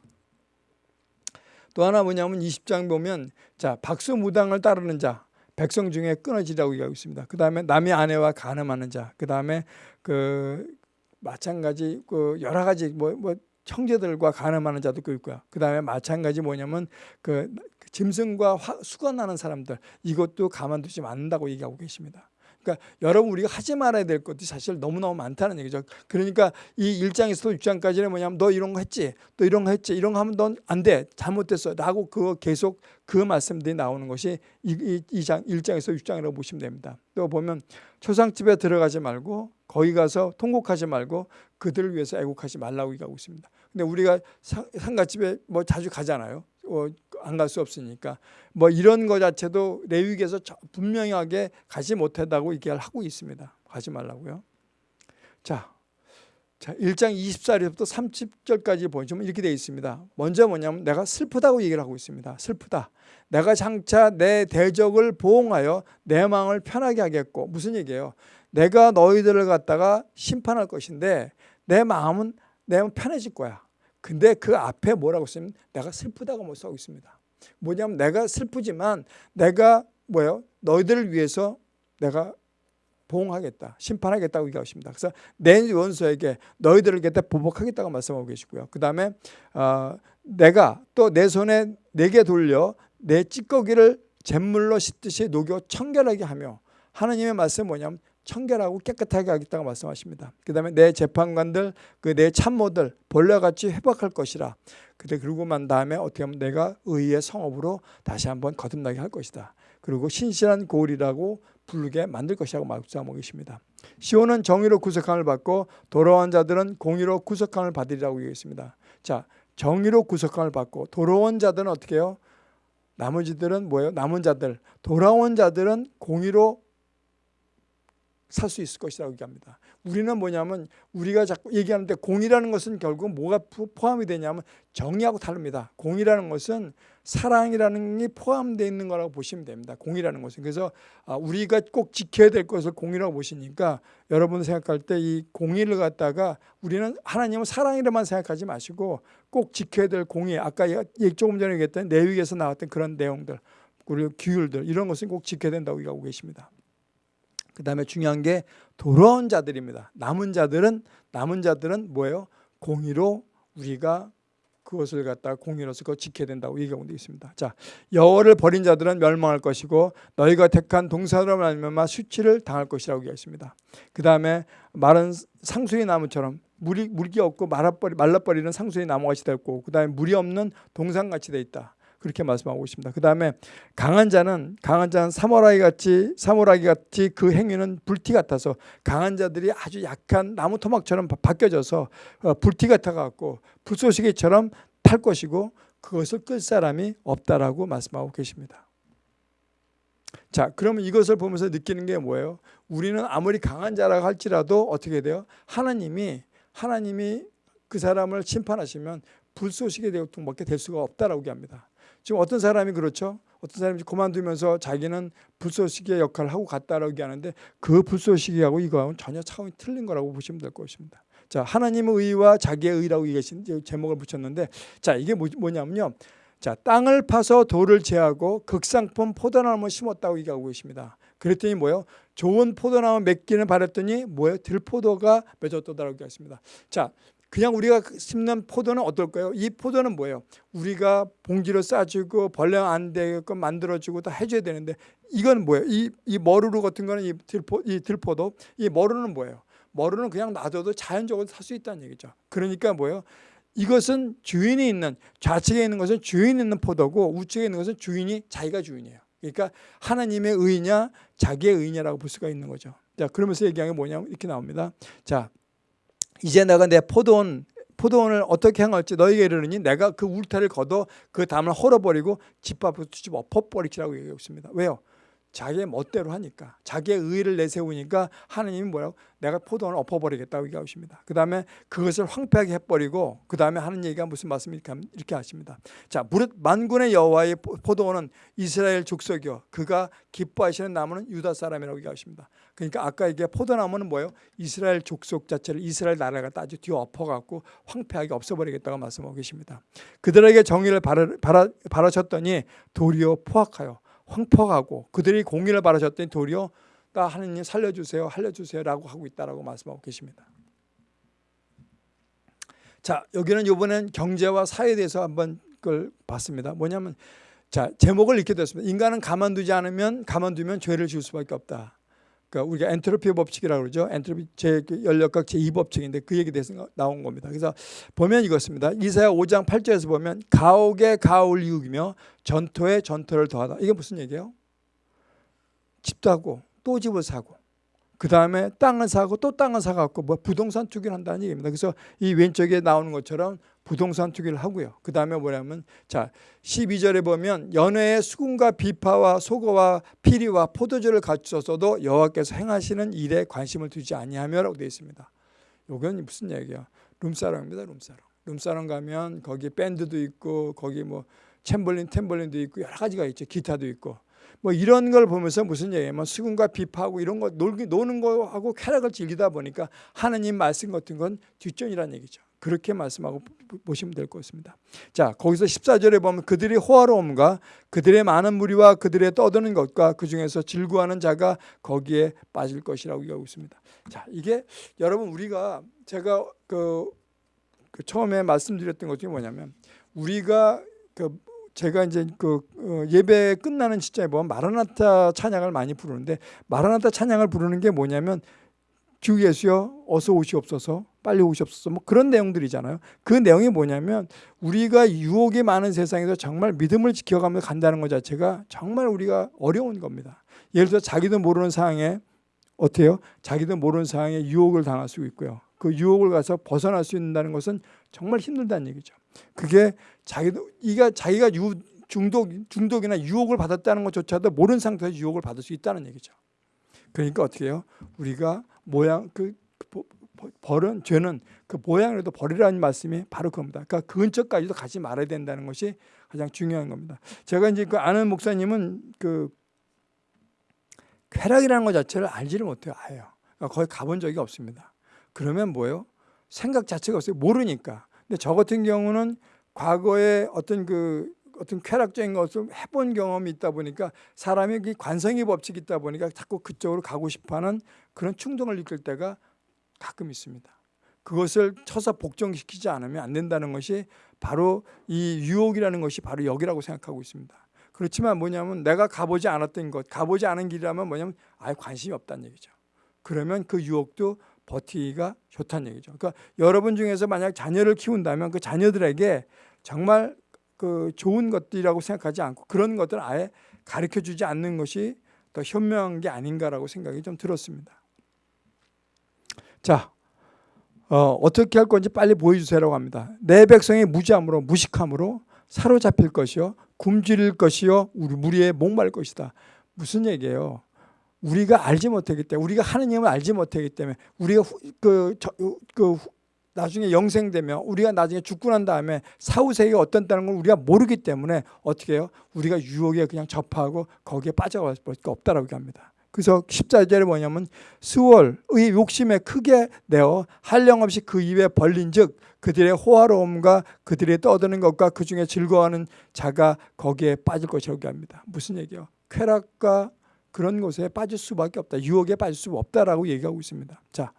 또 하나 뭐냐면 20장 보면 자 박수 무당을 따르는 자 백성 중에 끊어지라고 얘기하고 있습니다. 그 다음에 남의 아내와 간음하는 자, 그 다음에 그 마찬가지 그 여러 가지 뭐, 뭐 형제들과 간음하는 자도 있고요. 그 다음에 마찬가지 뭐냐면 그 짐승과 화, 수건하는 사람들 이것도 가만두지 않는다고 얘기하고 계십니다. 그러니까 여러분 우리가 하지 말아야 될 것들이 사실 너무너무 많다는 얘기죠. 그러니까 이 1장에서 6장까지는 뭐냐면 너 이런 거 했지? 또 이런 거 했지? 이런 거 하면 넌 안 돼. 잘못됐어. 라고 그거 계속 그 말씀들이 나오는 것이 이, 이, 장 1장에서 6장이라고 보시면 됩니다. 또 보면 초상집에 들어가지 말고 거기 가서 통곡하지 말고 그들을 위해서 애국하지 말라고 얘기하고 있습니다. 근데 우리가 상가집에 뭐 자주 가잖아요. 어, 안갈 수 없으니까 뭐 이런 거 자체도 레위기에서 분명하게 가지 못했다고 얘기를 하고 있습니다. 가지 말라고요. 자, 자 1장 24절부터 30절까지 보시면 이렇게 되어 있습니다. 먼저 뭐냐면 내가 슬프다고 얘기를 하고 있습니다. 슬프다. 내가 장차 내 대적을 보응하여 내 마음을 편하게 하겠고 무슨 얘기예요? 내가 너희들을 갖다가 심판할 것인데 내 마음은 내 마음 편해질 거야. 근데 그 앞에 뭐라고 쓰면 내가 슬프다고 뭐 써고 있습니다. 뭐냐면 내가 슬프지만 내가 뭐예요? 너희들을 위해서 내가 보응하겠다. 심판하겠다고 얘기하십니다. 그래서 내 원수에게 너희들을 겠다 보복하겠다고 말씀하고 계시고요. 그 다음에 어, 내가 또 내 손에 내게 돌려 내 찌꺼기를 잿물로 씻듯이 녹여 청결하게 하며 하나님의 말씀은 뭐냐면 청결하고 깨끗하게 하겠다고 말씀하십니다. 그 다음에 내 재판관들, 그 내 참모들 벌레같이 회복할 것이라. 그래 그러고 만 다음에 어떻게 하면 내가 의의 성업으로 다시 한번 거듭나게 할 것이다. 그리고 신실한 고울이라고 부르게 만들 것이라고 말씀하고 계십니다. 시온은 정의로 구속함을 받고 돌아온 자들은 공의로 구속함을 받으리라고 얘기했습니다. 자, 정의로 구속함을 받고 돌아온 자들은 어떻게 해요? 나머지들은 뭐예요? 남은 자들. 돌아온 자들은 공의로 살 수 있을 것이라고 얘기합니다. 우리는 뭐냐면 우리가 자꾸 얘기하는데 공이라는 것은 결국 뭐가 포함이 되냐면 정의하고 다릅니다. 공이라는 것은 사랑이라는 게 포함되어 있는 거라고 보시면 됩니다. 공이라는 것은. 그래서 아, 우리가 꼭 지켜야 될 것을 공이라고 보시니까 여러분 생각할 때 이 공의를 갖다가 우리는 하나님은 사랑이라만 생각하지 마시고 꼭 지켜야 될 공의 아까 조금 전에 얘기했던 내위에서 나왔던 그런 내용들 그리고 규율들 이런 것은 꼭 지켜야 된다고 얘기하고 계십니다. 그 다음에 중요한 게 돌아온 자들입니다. 남은 자들은 남은 자들은 뭐예요? 공의로 우리가 그것을 갖다 공의로서 그거 지켜야 된다고 얘기하고 있습니다. 자, 여호를 버린 자들은 멸망할 것이고 너희가 택한 동사로 말미암아 수치를 당할 것이라고 얘기했습니다. 그 다음에 마른 상수의 나무처럼 물이 물기 없고 말라버리, 말라버리는 상수의 나무같이 되고 그 다음에 물이 없는 동산같이 돼 있다. 그렇게 말씀하고 있습니다. 그 다음에 강한 자는 강한 자는 사모라기 같이 사모라기 같이 그 행위는 불티 같아서 강한 자들이 아주 약한 나무 토막처럼 바뀌어져서 어, 불티 같아 갖고 불쏘시개처럼 탈 것이고 그것을 끌 사람이 없다라고 말씀하고 계십니다. 자, 그러면 이것을 보면서 느끼는 게 뭐예요? 우리는 아무리 강한 자라고 할지라도 어떻게 돼요? 하나님이 하나님이 그 사람을 심판하시면 불쏘시개 대통밖에 될 수가 없다라고 합니다. 지금 어떤 사람이 그렇죠. 어떤 사람이 그만두면서 자기는 불쏘시개 역할을 하고 갔다라고 얘기하는데 그 불쏘시개하고 이거하고는 전혀 차원이 틀린 거라고 보시면 될 것입니다. 자, 하나님의 의와 자기의 의라고 얘기하신 제목을 붙였는데 자, 이게 뭐, 뭐냐면요. 자, 땅을 파서 돌을 제하고 극상품 포도나무를 심었다고 얘기하고 계십니다. 그랬더니 뭐예요? 좋은 포도나무 맺기는 바랬더니 뭐예요? 들포도가 맺었다라고 얘기했습니다. 자, 그냥 우리가 심는 포도는 어떨까요? 이 포도는 뭐예요? 우리가 봉지로 싸주고 벌레 안 되게끔 만들어주고 다 해줘야 되는데 이건 뭐예요? 이, 이 머루루 같은 거는 이, 들포, 이 들포도 이 머루는 뭐예요? 머루는 그냥 놔둬도 자연적으로 살 수 있다는 얘기죠. 그러니까 뭐예요? 이것은 주인이 있는 좌측에 있는 것은 주인 있는 포도고 우측에 있는 것은 주인이 자기가 주인이에요. 그러니까 하나님의 의냐 자기의 의냐라고 볼 수가 있는 거죠. 자 그러면서 얘기하는 게 뭐냐면 이렇게 나옵니다. 자 이제 내가 내 포도원 포도원을 어떻게 향할지 너희에게 이르느니 내가 그 울타리를 걷어 그 담을 헐어버리고 집 앞으로 뒤집어 엎어버리키라고 얘기하고 있습니다. 왜요? 자기의 멋대로 하니까 자기의 의를 내세우니까 하나님이 뭐라고 내가 포도원을 엎어버리겠다고 얘기하고 있습니다. 그 다음에 그것을 황폐하게 해버리고 그 다음에 하는 얘기가 무슨 말씀입니까? 이렇게 하십니다. 자 만군의 여호와의 포도원은 이스라엘 족속이요 그가 기뻐하시는 나무는 유다 사람이라고 얘기하십니다. 그러니까 아까 이게 포도나무는 뭐예요? 이스라엘 족속 자체를 이스라엘 나라가 따지 뒤 엎어갖고 황폐하게 없애버리겠다고 말씀하고 계십니다. 그들에게 정의를 바라, 바라, 바라셨더니 도리어 포악하여 황폐하고 그들이 공의를 바라셨더니 도리어 나 하느님 살려주세요 살려주세요라고 하고 있다라고 말씀하고 계십니다. 자 여기는 이번엔 경제와 사회에 대해서 한번 그걸 봤습니다. 뭐냐면 자 제목을 이렇게 됐습니다. 인간은 가만두지 않으면 가만두면 죄를 지을 수밖에 없다. 그러니까 우리가 엔트로피 법칙이라고 그러죠. 엔트로피 제 연력학 제2법칙인데 그 얘기 대해서 나온 겁니다. 그래서 보면 이것입니다. 이사야 5장 8절에서 보면 가옥에 가옥을 이우며 전토에 전토를 더하다. 이게 무슨 얘기예요? 집도 하고 또 집을 사고 그 다음에 땅을 사고 또 땅을 사갖고 뭐 부동산 투기를 한다는 얘기입니다. 그래서 이 왼쪽에 나오는 것처럼 부동산 투기를 하고요. 그 다음에 뭐냐면 자 12절에 보면 연회의 수군과 비파와 소거와 피리와 포도주를 갖추어서도 여호와께서 행하시는 일에 관심을 두지 아니하며라고 되어 있습니다. 이건 무슨 얘기야? 룸사롱입니다. 룸사롱. 룸사롱 가면 거기 밴드도 있고 거기 뭐 챔벌린, 템벌린도 있고 여러 가지가 있죠. 기타도 있고 뭐 이런 걸 보면서 무슨 얘기냐면 수군과 비파하고 이런 거 놀기, 노는 거하고 쾌락을 즐기다 보니까 하느님 말씀 같은 건 뒷전이라는 얘기죠. 그렇게 말씀하고 보시면 될 것 같습니다. 자, 거기서 14절에 보면 그들의 호화로움과 그들의 많은 무리와 그들의 떠드는 것과 그 중에서 질구하는 자가 거기에 빠질 것이라고 얘기하고 있습니다. 자, 이게 여러분 우리가 제가 그, 그 처음에 말씀드렸던 것 중에 뭐냐면 우리가 그 제가 이제 그 어, 예배 끝나는 시점에 보면 마라나타 찬양을 많이 부르는데 마라나타 찬양을 부르는 게 뭐냐면 주 예수여 어서 오시옵소서 빨리 오시옵소서 뭐 그런 내용들이잖아요. 그 내용이 뭐냐면 우리가 유혹이 많은 세상에서 정말 믿음을 지켜가며 간다는 것 자체가 정말 우리가 어려운 겁니다. 예를 들어 자기도 모르는 상황에 어때요? 자기도 모르는 상황에 유혹을 당할 수 있고요. 그 유혹을 가서 벗어날 수 있다는 것은 정말 힘들다는 얘기죠 그게 자기도 이가 자기가 유, 중독 중독이나 유혹을 받았다는 것조차도 모르는 상태에서 유혹을 받을 수 있다는 얘기죠. 그러니까 어떻게 해요? 우리가 모양 그 벌은 죄는 그 모양이라도 버리라는 말씀이 바로 그겁니다. 그러니까 그 근처까지도 가지 말아야 된다는 것이 가장 중요한 겁니다. 제가 이제 그 아는 목사님은 그 쾌락이라는 것 자체를 알지를 못해요. 아예요. 그러니까 거의 가본 적이 없습니다. 그러면 뭐예요? 생각 자체가 없어요. 모르니까. 근데 저 같은 경우는 과거에 어떤 그 어떤 쾌락적인 것을 해본 경험이 있다 보니까 사람이 그 관성의 법칙이 있다 보니까 자꾸 그쪽으로 가고 싶어하는 그런 충동을 느낄 때가 가끔 있습니다. 그것을 쳐서 복종시키지 않으면 안 된다는 것이 바로 이 유혹이라는 것이 바로 여기라고 생각하고 있습니다. 그렇지만 뭐냐면 내가 가보지 않았던 것, 가보지 않은 길이라면 뭐냐면 아예 관심이 없다는 얘기죠. 그러면 그 유혹도 버티기가 좋다는 얘기죠. 그러니까 여러분 중에서 만약 자녀를 키운다면 그 자녀들에게 정말 그 좋은 것들이라고 생각하지 않고 그런 것들을 아예 가르쳐 주지 않는 것이 더 현명한 게 아닌가라고 생각이 좀 들었습니다. 자, 어, 어떻게 할 건지 빨리 보여주세요라고 합니다. 내 백성이 무지함으로 무식함으로 사로잡힐 것이요 굶주릴 것이요 우리 무리에 목말 것이다. 무슨 얘기예요? 우리가 알지 못하기 때문에 우리가 하느님을 알지 못하기 때문에 우리가 그, 저, 그 나중에 영생되면 우리가 나중에 죽고 난 다음에 사후세계가 어떤다는 걸 우리가 모르기 때문에 어떻게 해요? 우리가 유혹에 그냥 접하고 거기에 빠져갈 수밖에 없다라고 합니다. 그래서 14절에 뭐냐면 수월의 욕심에 크게 내어 한량없이 그 입에 벌린 즉 그들의 호화로움과 그들의 떠드는 것과 그 중에 즐거워하는 자가 거기에 빠질 것이라고 합니다. 무슨 얘기요? 쾌락과 그런 곳에 빠질 수밖에 없다. 유혹에 빠질 수 없다라고 얘기하고 있습니다. 자,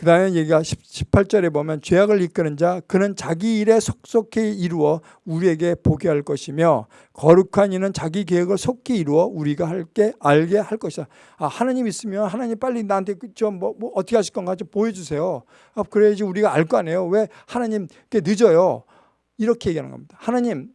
그 다음에 얘기가 18절에 보면 죄악을 이끄는 자 그는 자기 일에 속속히 이루어 우리에게 보게 할 것이며 거룩한 이는 자기 계획을 속히 이루어 우리가 할게 알게 할 것이다. 아, 하나님 있으면 하나님 빨리 나한테 좀뭐 뭐 어떻게 하실 건가 좀 보여주세요. 아, 그래야지 우리가 알 거 아니에요. 왜 하나님 늦어요? 이렇게 얘기하는 겁니다. 하나님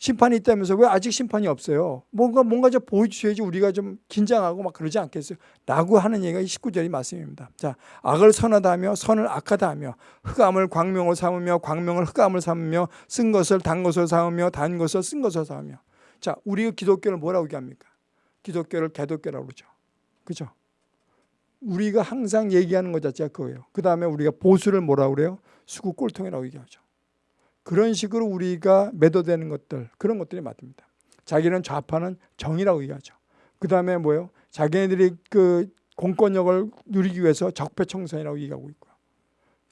심판이 있다면서 왜 아직 심판이 없어요? 뭔가 뭔가 좀 보여주셔야지 우리가 좀 긴장하고 막 그러지 않겠어요? 라고 하는 얘기가 19절이 말씀입니다. 자, 악을 선하다 하며 선을 악하다 하며 흑암을 광명으로 삼으며 광명을 흑암을 삼으며 쓴 것을 단 것으로 삼으며 단 것을 쓴 것으로 삼으며 자, 우리 기독교를 뭐라고 얘기합니까? 기독교를 개독교라고 그러죠. 그죠? 우리가 항상 얘기하는 것 자체가 그거예요. 그 다음에 우리가 보수를 뭐라고 그래요? 수구 꼴통이라고 얘기하죠. 그런 식으로 우리가 매도되는 것들 그런 것들이 맞습니다. 자기는 좌파는 정이라고 얘기하죠. 그 다음에 뭐예요? 자기네들이 그 공권력을 누리기 위해서 적폐청산이라고 얘기하고 있고요.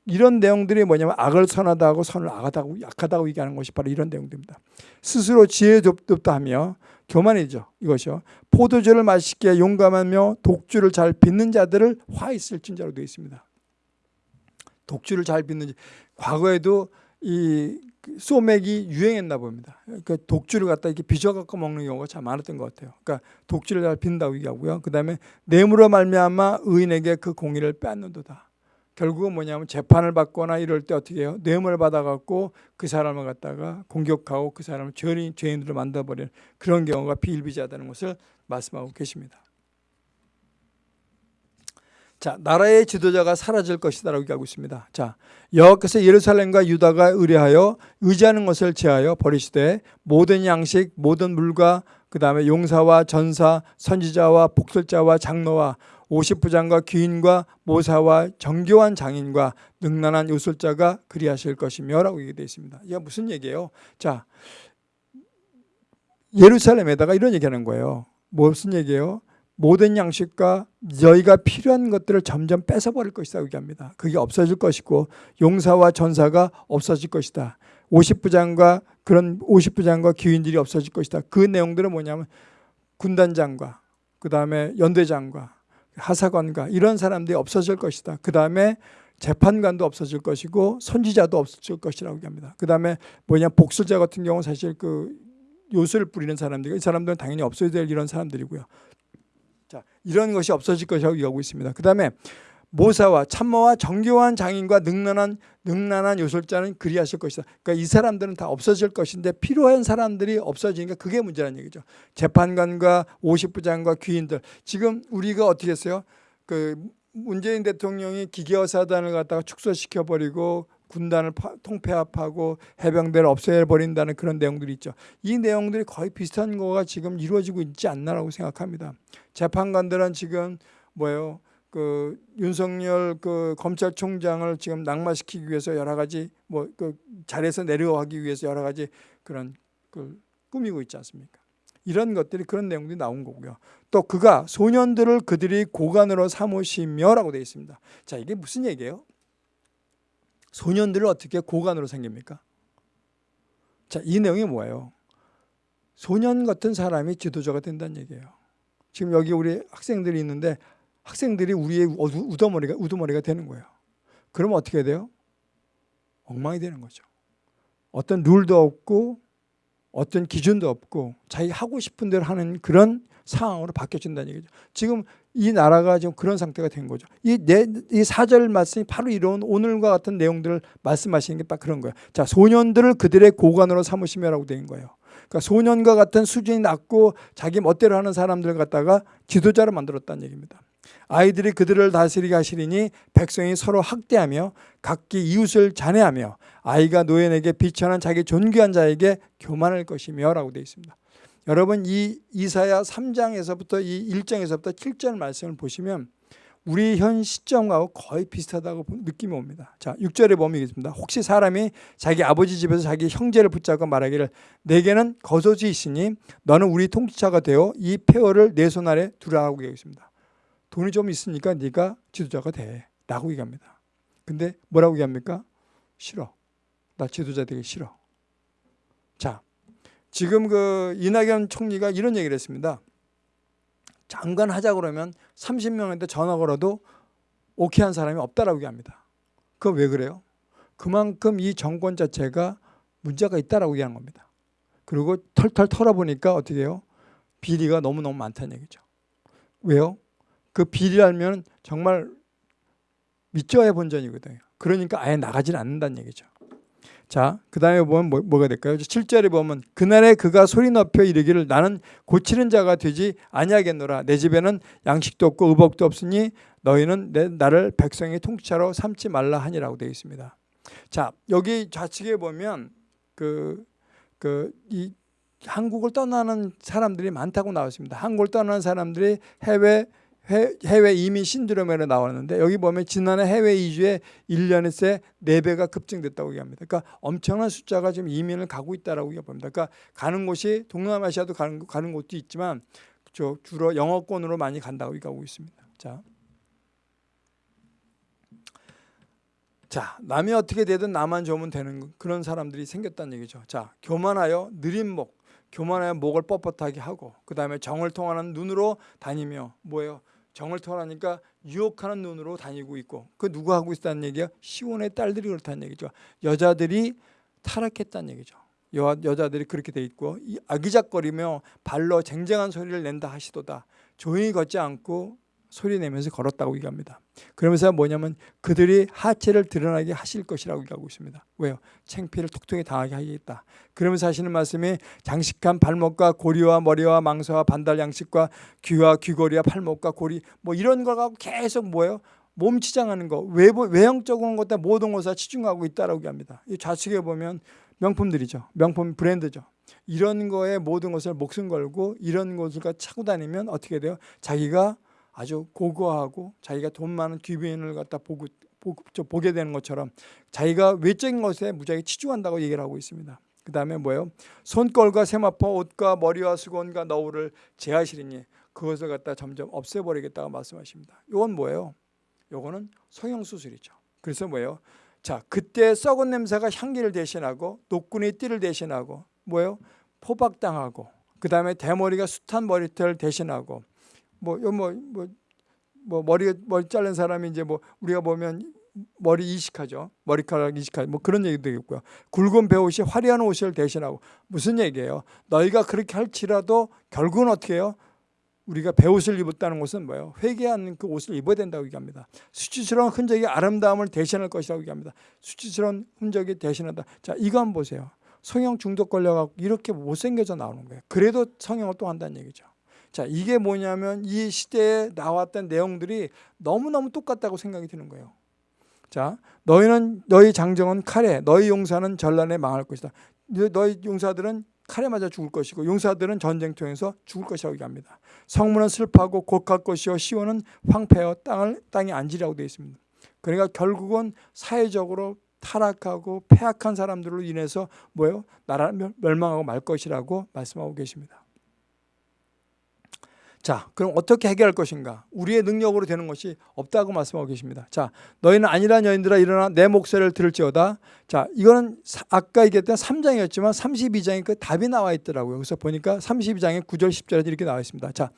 이런 내용들이 뭐냐면 악을 선하다고 선을 악하다고 약하다고 얘기하는 것이 바로 이런 내용들입니다. 스스로 지혜롭다 하며 교만이죠. 이것이요. 포도주를 맛있게 용감하며 독주를 잘 빚는 자들을 화 있을 진자로 되어 있습니다. 독주를 잘 빚는 과거에도 이 소맥이 유행했나 봅니다. 그러니까 독주를 갖다 이렇게 빚어 갖고 먹는 경우가 참 많았던 것 같아요. 그러니까 독주를 잘 빈다고 얘기하고요. 그 다음에 뇌물로 말미암아 의인에게 그 공의를 빼앗는도다. 결국은 뭐냐면 재판을 받거나 이럴 때 어떻게 해요? 뇌물을 받아갖고 그 사람을 갖다가 공격하고 그 사람을 죄인, 죄인으로 만들어버리는 그런 경우가 비일비재하다는 것을 말씀하고 계십니다. 자, 나라의 지도자가 사라질 것이다라고 얘기하고 있습니다. 자, 여호와께서 예루살렘과 유다가 의뢰하여 의지하는 것을 제하여 버리시되 모든 양식, 모든 물과 그 다음에 용사와 전사, 선지자와 복술자와 장로와 오십부장과 귀인과 모사와 정교한 장인과 능란한 요술자가 그리하실 것이며 라고 얘기되어 있습니다. 이게 무슨 얘기예요? 자, 예루살렘에다가 이런 얘기하는 거예요. 무슨 얘기예요? 모든 양식과 너희가 필요한 것들을 점점 뺏어버릴 것이다 얘기합니다. 그게 없어질 것이고 용사와 전사가 없어질 것이다. 50부장과 그런 50부장과 기인들이 없어질 것이다. 그 내용들은 뭐냐면 군단장과 그 다음에 연대장과 하사관과 이런 사람들이 없어질 것이다. 그 다음에 재판관도 없어질 것이고 선지자도 없어질 것이라고 얘기합니다. 그 다음에 뭐냐 복술자 같은 경우 사실 그 요술을 뿌리는 사람들, 이 사람들은 당연히 없어야 될 이런 사람들이고요. 자, 이런 것이 없어질 것이라고 얘기하고 있습니다. 그 다음에 모사와 참모와 정교한 장인과 능란한 능란한 요술자는 그리하실 것이다. 그러니까 이 사람들은 다 없어질 것인데 필요한 사람들이 없어지니까 그게 문제라는 얘기죠. 재판관과 50부장과 귀인들 지금 우리가 어떻게 했어요? 그 문재인 대통령이 기계어사단을 갖다가 축소시켜 버리고 군단을 통폐합하고 해병대를 없애야 버린다는 그런 내용들이 있죠. 이 내용들이 거의 비슷한 거가 지금 이루어지고 있지 않나라고 생각합니다. 재판관들은 지금 뭐예요? 그 윤석열 그 검찰총장을 지금 낙마시키기 위해서 여러 가지 뭐 그 자리에서 내려가기 위해서 여러 가지 그런 그 꾸미고 있지 않습니까? 이런 것들이 그런 내용들이 나온 거고요. 또 그가 소년들을 그들이 고관으로 삼으시며라고 되어 있습니다. 자 이게 무슨 얘기예요? 소년들을 어떻게 고관으로 생깁니까? 자, 이 내용이 뭐예요? 소년 같은 사람이 지도자가 된다는 얘기예요. 지금 여기 우리 학생들이 있는데 학생들이 우리의 우두머리가, 우두머리가 되는 거예요. 그러면 어떻게 돼요? 엉망이 되는 거죠. 어떤 룰도 없고 어떤 기준도 없고 자기 하고 싶은 대로 하는 그런 상황으로 바뀌어진다는 얘기죠. 지금 이 나라가 지금 그런 상태가 된 거죠. 이, 내, 이 사절 말씀이 바로 이런 오늘과 같은 내용들을 말씀하시는 게 딱 그런 거예요. 자, 소년들을 그들의 고관으로 삼으시며라고 된 거예요. 그러니까 소년과 같은 수준이 낮고 자기 멋대로 하는 사람들 갖다가 지도자로 만들었다는 얘기입니다. 아이들이 그들을 다스리게 하시리니 백성이 서로 학대하며 각기 이웃을 잔해하며 아이가 노인에게 비천한 자기 존귀한 자에게 교만할 것이며 라고 되어 있습니다. 여러분 이 이사야 3장에서부터 이 1장에서부터 7절 말씀을 보시면 우리 현 시점하고 거의 비슷하다고 느낌이 옵니다. 자, 6절에 보면 있습니다. 혹시 사람이 자기 아버지 집에서 자기 형제를 붙잡고 말하기를 내게는 거소지 있으니 너는 우리 통치자가 되어 이 폐허를 내 손 아래 두라고 얘기했습니다. 돈이 좀 있으니까 네가 지도자가 돼. 라고 얘기합니다. 근데 뭐라고 얘기합니까? 싫어. 나 지도자 되기 싫어. 자, 지금 그 이낙연 총리가 이런 얘기를 했습니다. 장관 하자 그러면 30명한테 전화 걸어도 오케이 한 사람이 없다라고 얘기합니다. 그건 왜 그래요? 그만큼 이 정권 자체가 문제가 있다라고 얘기하는 겁니다. 그리고 털털 털어보니까 어떻게 해요? 비리가 너무너무 많다는 얘기죠. 왜요? 그 비리 알면 정말 믿져야 본전이거든요. 그러니까 아예 나가질 않는다는 얘기죠. 자, 그 다음에 보면 뭐, 뭐가 될까요? 7절에 보면 그날에 그가 소리 높여 이르기를 나는 고치는 자가 되지 아니하겠노라. 내 집에는 양식도 없고 의복도 없으니 너희는 내, 나를 백성의 통치자로 삼지 말라 하니라고 되어 있습니다. 자, 여기 좌측에 보면 그, 그, 이 한국을 떠나는 사람들이 많다고 나왔습니다. 한국을 떠나는 사람들이 해외 해외 이민 신드롬으로 나왔는데 여기 보면 지난해 해외 이주에 1년에 새 4배가 급증됐다고 얘기합니다. 그러니까 엄청난 숫자가 지금 이민을 가고 있다라고 얘기합니다. 그러니까 가는 곳이 동남아시아도 가는, 가는 곳도 있지만 주로 영어권으로 많이 간다고 얘기하고 있습니다. 자. 자, 남이 어떻게 되든 나만 좋으면 되는 그런 사람들이 생겼다는 얘기죠. 자, 교만하여 느린 목, 교만하여 목을 뻣뻣하게 하고 그 다음에 정을 통하는 눈으로 다니며 뭐예요? 정을 통하니까 유혹하는 눈으로 다니고 있고 그 누가 하고 있다는 얘기야? 시온의 딸들이 그렇다는 얘기죠. 여자들이 타락했다는 얘기죠. 여, 여자들이 그렇게 돼 있고 아기작거리며 발로 쟁쟁한 소리를 낸다 하시도다. 조용히 걷지 않고 소리 내면서 걸었다고 얘기합니다. 그러면서 뭐냐면 그들이 하체를 드러나게 하실 것이라고 얘기하고 있습니다. 왜요? 챙피를 톡톡히 당하게 하겠다. 그러면서 하시는 말씀이 장식한 발목과 고리와 머리와 망사와 반달 양식과 귀와 귀걸이와 팔목과 고리 뭐 이런 걸 갖고 계속 뭐예요? 몸 치장하는 거 외부 외형적인 것다 모든 것을 치중하고 있다라고 합니다. 이 좌측에 보면 명품들이죠. 명품 브랜드죠. 이런 거에 모든 것을 목숨 걸고 이런 것을 차고 다니면 어떻게 돼요? 자기가 아주 고고하고 자기가 돈 많은 귀빈을 갖다 보고, 보게 되는 것처럼 자기가 외적인 것에 무지하게 치중한다고 얘기를 하고 있습니다. 그 다음에 뭐예요? 손걸과 세마포 옷과 머리와 수건과 너울을 제하시리니 그것을 갖다 점점 없애버리겠다고 말씀하십니다. 이건 뭐예요? 요거는 성형수술이죠. 그래서 뭐예요? 자, 그때 썩은 냄새가 향기를 대신하고 노끈이 띠를 대신하고 뭐예요? 포박당하고 그 다음에 대머리가 숱한 머리털 대신하고 뭐뭐뭐 뭐, 뭐, 뭐 머리 머리 자른 사람이 이제 뭐 우리가 보면 머리 이식하죠. 머리카락 이식하죠. 뭐 그런 얘기도 되겠고요. 굵은 배옷이 화려한 옷을 대신하고 무슨 얘기예요? 너희가 그렇게 할지라도 결국은 어떻게 해요? 우리가 배옷을 입었다는 것은 뭐예요? 회개하는 그 옷을 입어야 된다고 얘기합니다. 수치스러운 흔적이 아름다움을 대신할 것이라고 얘기합니다. 수치스러운 흔적이 대신한다. 자, 이거 한번 보세요. 성형 중독 걸려갖고 이렇게 못생겨져 나오는 거예요. 그래도 성형을 또 한다는 얘기죠. 자, 이게 뭐냐면 이 시대에 나왔던 내용들이 너무너무 똑같다고 생각이 드는 거예요. 자, 너희는 너희 장정은 칼에, 너희 용사는 전란에 망할 것이다. 너희 용사들은 칼에 맞아 죽을 것이고 용사들은 전쟁통에서 죽을 것이라고 얘기합니다. 성문은 슬퍼하고 곡할 것이요 시온은 황폐하여 땅을 땅에 앉으라고 되어 있습니다. 그러니까 결국은 사회적으로 타락하고 폐악한 사람들로 인해서 뭐예요? 나라는 멸망하고 말 것이라고 말씀하고 계십니다. 자, 그럼 어떻게 해결할 것인가? 우리의 능력으로 되는 것이 없다고 말씀하고 계십니다. 자, 너희는 아니란 여인들아 일어나 내 목소리를 들을지어다. 자, 이거는 아까 얘기했던 3장이었지만 32장에 그 답이 나와 있더라고요. 그래서 보니까 32장에 9절 10절에 이렇게 나와 있습니다. 자,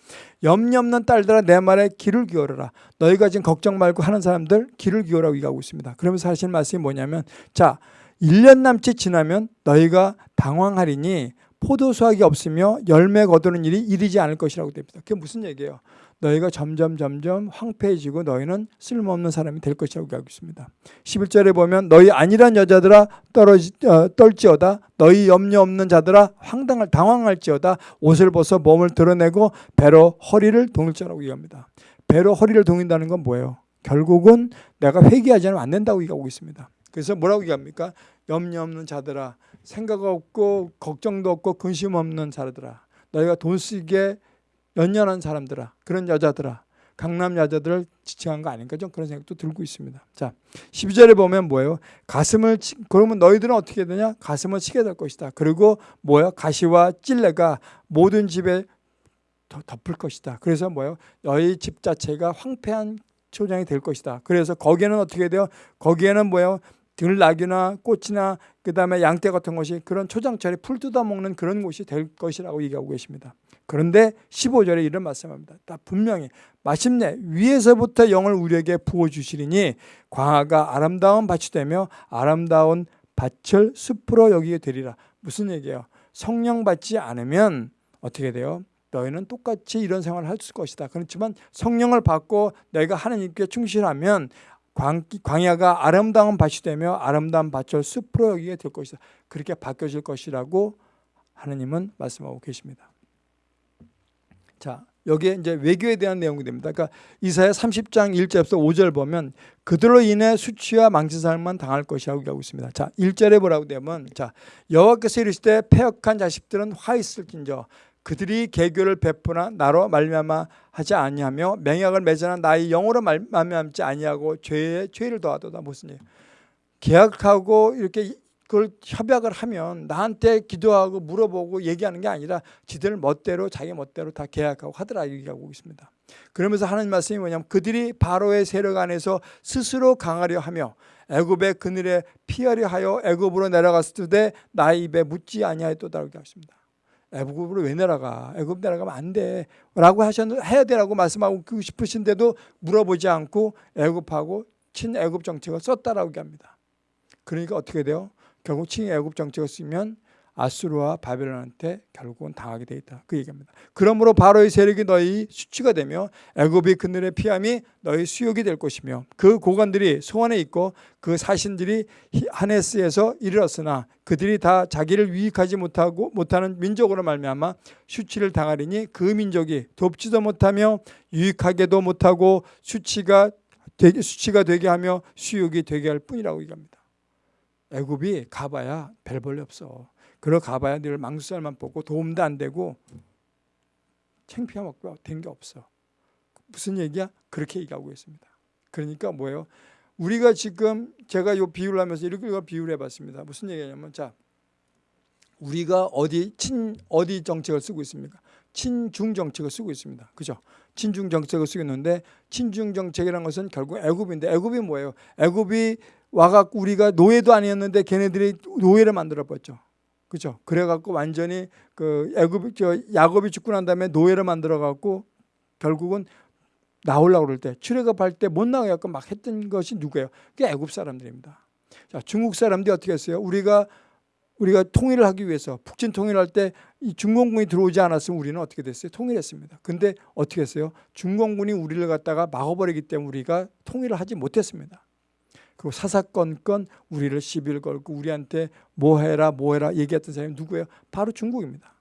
염려 없는 딸들아 내 말에 귀를 기울여라. 너희가 지금 걱정 말고 하는 사람들 귀를 기울라고 얘기하고 있습니다. 그러면서 하시는 말씀이 뭐냐면 자, 1년 남짓 지나면 너희가 당황하리니 포도 수확이 없으며 열매 거두는 일이 이르지 않을 것이라고 됩니다. 그게 무슨 얘기예요? 너희가 점점 점점 황폐해지고 너희는 쓸모없는 사람이 될 것이라고 하고 있습니다. 11절에 보면 너희 아니란 여자들아 떨어지, 어, 떨지어다 너희 염려 없는 자들아 황당할 당황할지어다 옷을 벗어 몸을 드러내고 배로 허리를 동일자라고 얘기합니다. 배로 허리를 동인다는 건 뭐예요? 결국은 내가 회개하지 않으면 안 된다고 얘기하고 있습니다. 그래서 뭐라고 얘기합니까? 염려 없는 자들아 생각 없고 걱정도 없고 근심 없는 자들아 너희가 돈 쓰기에 연연한 사람들아 그런 여자들아 강남 여자들을 지칭한 거 아닌가 좀 그런 생각도 들고 있습니다. 자, 12절에 보면 뭐예요? 가슴을 치, 그러면 너희들은 어떻게 되냐? 가슴을 치게 될 것이다. 그리고 뭐야? 가시와 찔레가 모든 집에 덮을 것이다. 그래서 뭐예요? 너희 집 자체가 황폐한 초장이 될 것이다. 그래서 거기에는 어떻게 돼요? 거기에는 뭐예요? 들나귀나 꽃이나 그 다음에 양떼 같은 것이 그런 초장철에 풀 뜯어먹는 그런 곳이 될 것이라고 얘기하고 계십니다. 그런데 15절에 이런 말씀합니다. 다 분명히 마침내 위에서부터 영을 우리에게 부어주시리니 광화가 아름다운 밭이 되며 아름다운 밭을 숲으로 여기게 되리라. 무슨 얘기예요? 성령 받지 않으면 어떻게 돼요? 너희는 똑같이 이런 생활을 할 것이다. 그렇지만 성령을 받고 내가 하나님께 충실하면 광, 광야가 아름다운 밭이 되며 아름다운 밭을 숲으로 여기게 될 것이다. 그렇게 바뀌어질 것이라고 하나님은 말씀하고 계십니다. 자, 여기에 이제 외교에 대한 내용이 됩니다. 그러니까 이사야 30장 1절에서 5절 보면 그들로 인해 수치와 망치살만 당할 것이라고 하고 있습니다. 자, 1절에 뭐라고 되면 자, 여호와께서 이르시되 패역한 자식들은 화 있을진저 그들이 개교를 베푸나 나로 말미암아 하지 아니하며 맹약을 맺으나 나의 영으로 말미암지 아니하고 죄에 죄를 더하도다 무슨 일? 계약하고 이렇게 그걸 협약을 하면 나한테 기도하고 물어보고 얘기하는 게 아니라 지들 멋대로 자기 멋대로 다 계약하고 하더라 얘기하고 있습니다. 그러면서 하나님 말씀이 뭐냐면 그들이 바로의 세력 안에서 스스로 강하려 하며 애굽의 그늘에 피하려 하여 애굽으로 내려갔을 때 나의 입에 묻지 아니하였도다 이렇게 하십니다. 애굽으로 왜 내려가? 애굽 내려가면 안 돼. 라고 하셨는 해야 되라고 말씀하고 싶으신데도 물어보지 않고 애굽하고 친애굽 정책을 썼다라고 얘기합니다. 그러니까 어떻게 돼요? 결국 친애굽 정책을 쓰면 아수르와 바벨론한테 결국은 당하게 돼 있다. 그 얘기입니다. 그러므로 바로의 세력이 너희 수치가 되며 애굽이 그늘의 피함이 너희 수욕이 될 것이며 그 고관들이 소원에 있고 그 사신들이 하네스에서 이르렀으나 그들이 다 자기를 유익하지 못하고 못하는 민족으로 말미암아 수치를 당하리니 그 민족이 돕지도 못하며 유익하게도 못하고 수치가 되게 수치가 되게 하며 수욕이 되게 할 뿐이라고 얘기합니다. 애굽이 가봐야 별 볼일 없어. 그러 가봐야 늘 망수살만 뽑고 도움도 안 되고 창피하고 된 게 없어. 무슨 얘기야? 그렇게 얘기하고 있습니다. 그러니까 뭐예요? 우리가 지금 제가 요 비유를 하면서 이렇게 비유를 해봤습니다. 무슨 얘기냐면 자 우리가 어디 친 어디 정책을 쓰고 있습니까? 친중 정책을 쓰고 있습니다. 그죠? 친중 정책을 쓰고 있는데 친중 정책이라는 것은 결국 애굽인데 애굽이 뭐예요? 애굽이 와갖고 우리가 노예도 아니었는데 걔네들이 노예를 만들어 봤죠. 그죠? 그래갖고 완전히 그 애굽 저 야곱이 죽고 난 다음에 노예를 만들어 갖고 결국은 나오려고 그럴 때 출애굽할 때 못 나가갖고 막 했던 것이 누구예요? 그게 애굽 사람들입니다. 자, 중국 사람들이 어떻게 했어요? 우리가 우리가 통일을 하기 위해서 북진 통일할 때 이 중공군이 들어오지 않았으면 우리는 어떻게 됐어요? 통일했습니다. 근데 어떻게 했어요? 중공군이 우리를 갖다가 막아버리기 때문에 우리가 통일을 하지 못했습니다. 그리고 사사건건 우리를 시비를 걸고 우리한테 뭐해라 뭐해라 얘기했던 사람이 누구예요? 바로 중국입니다.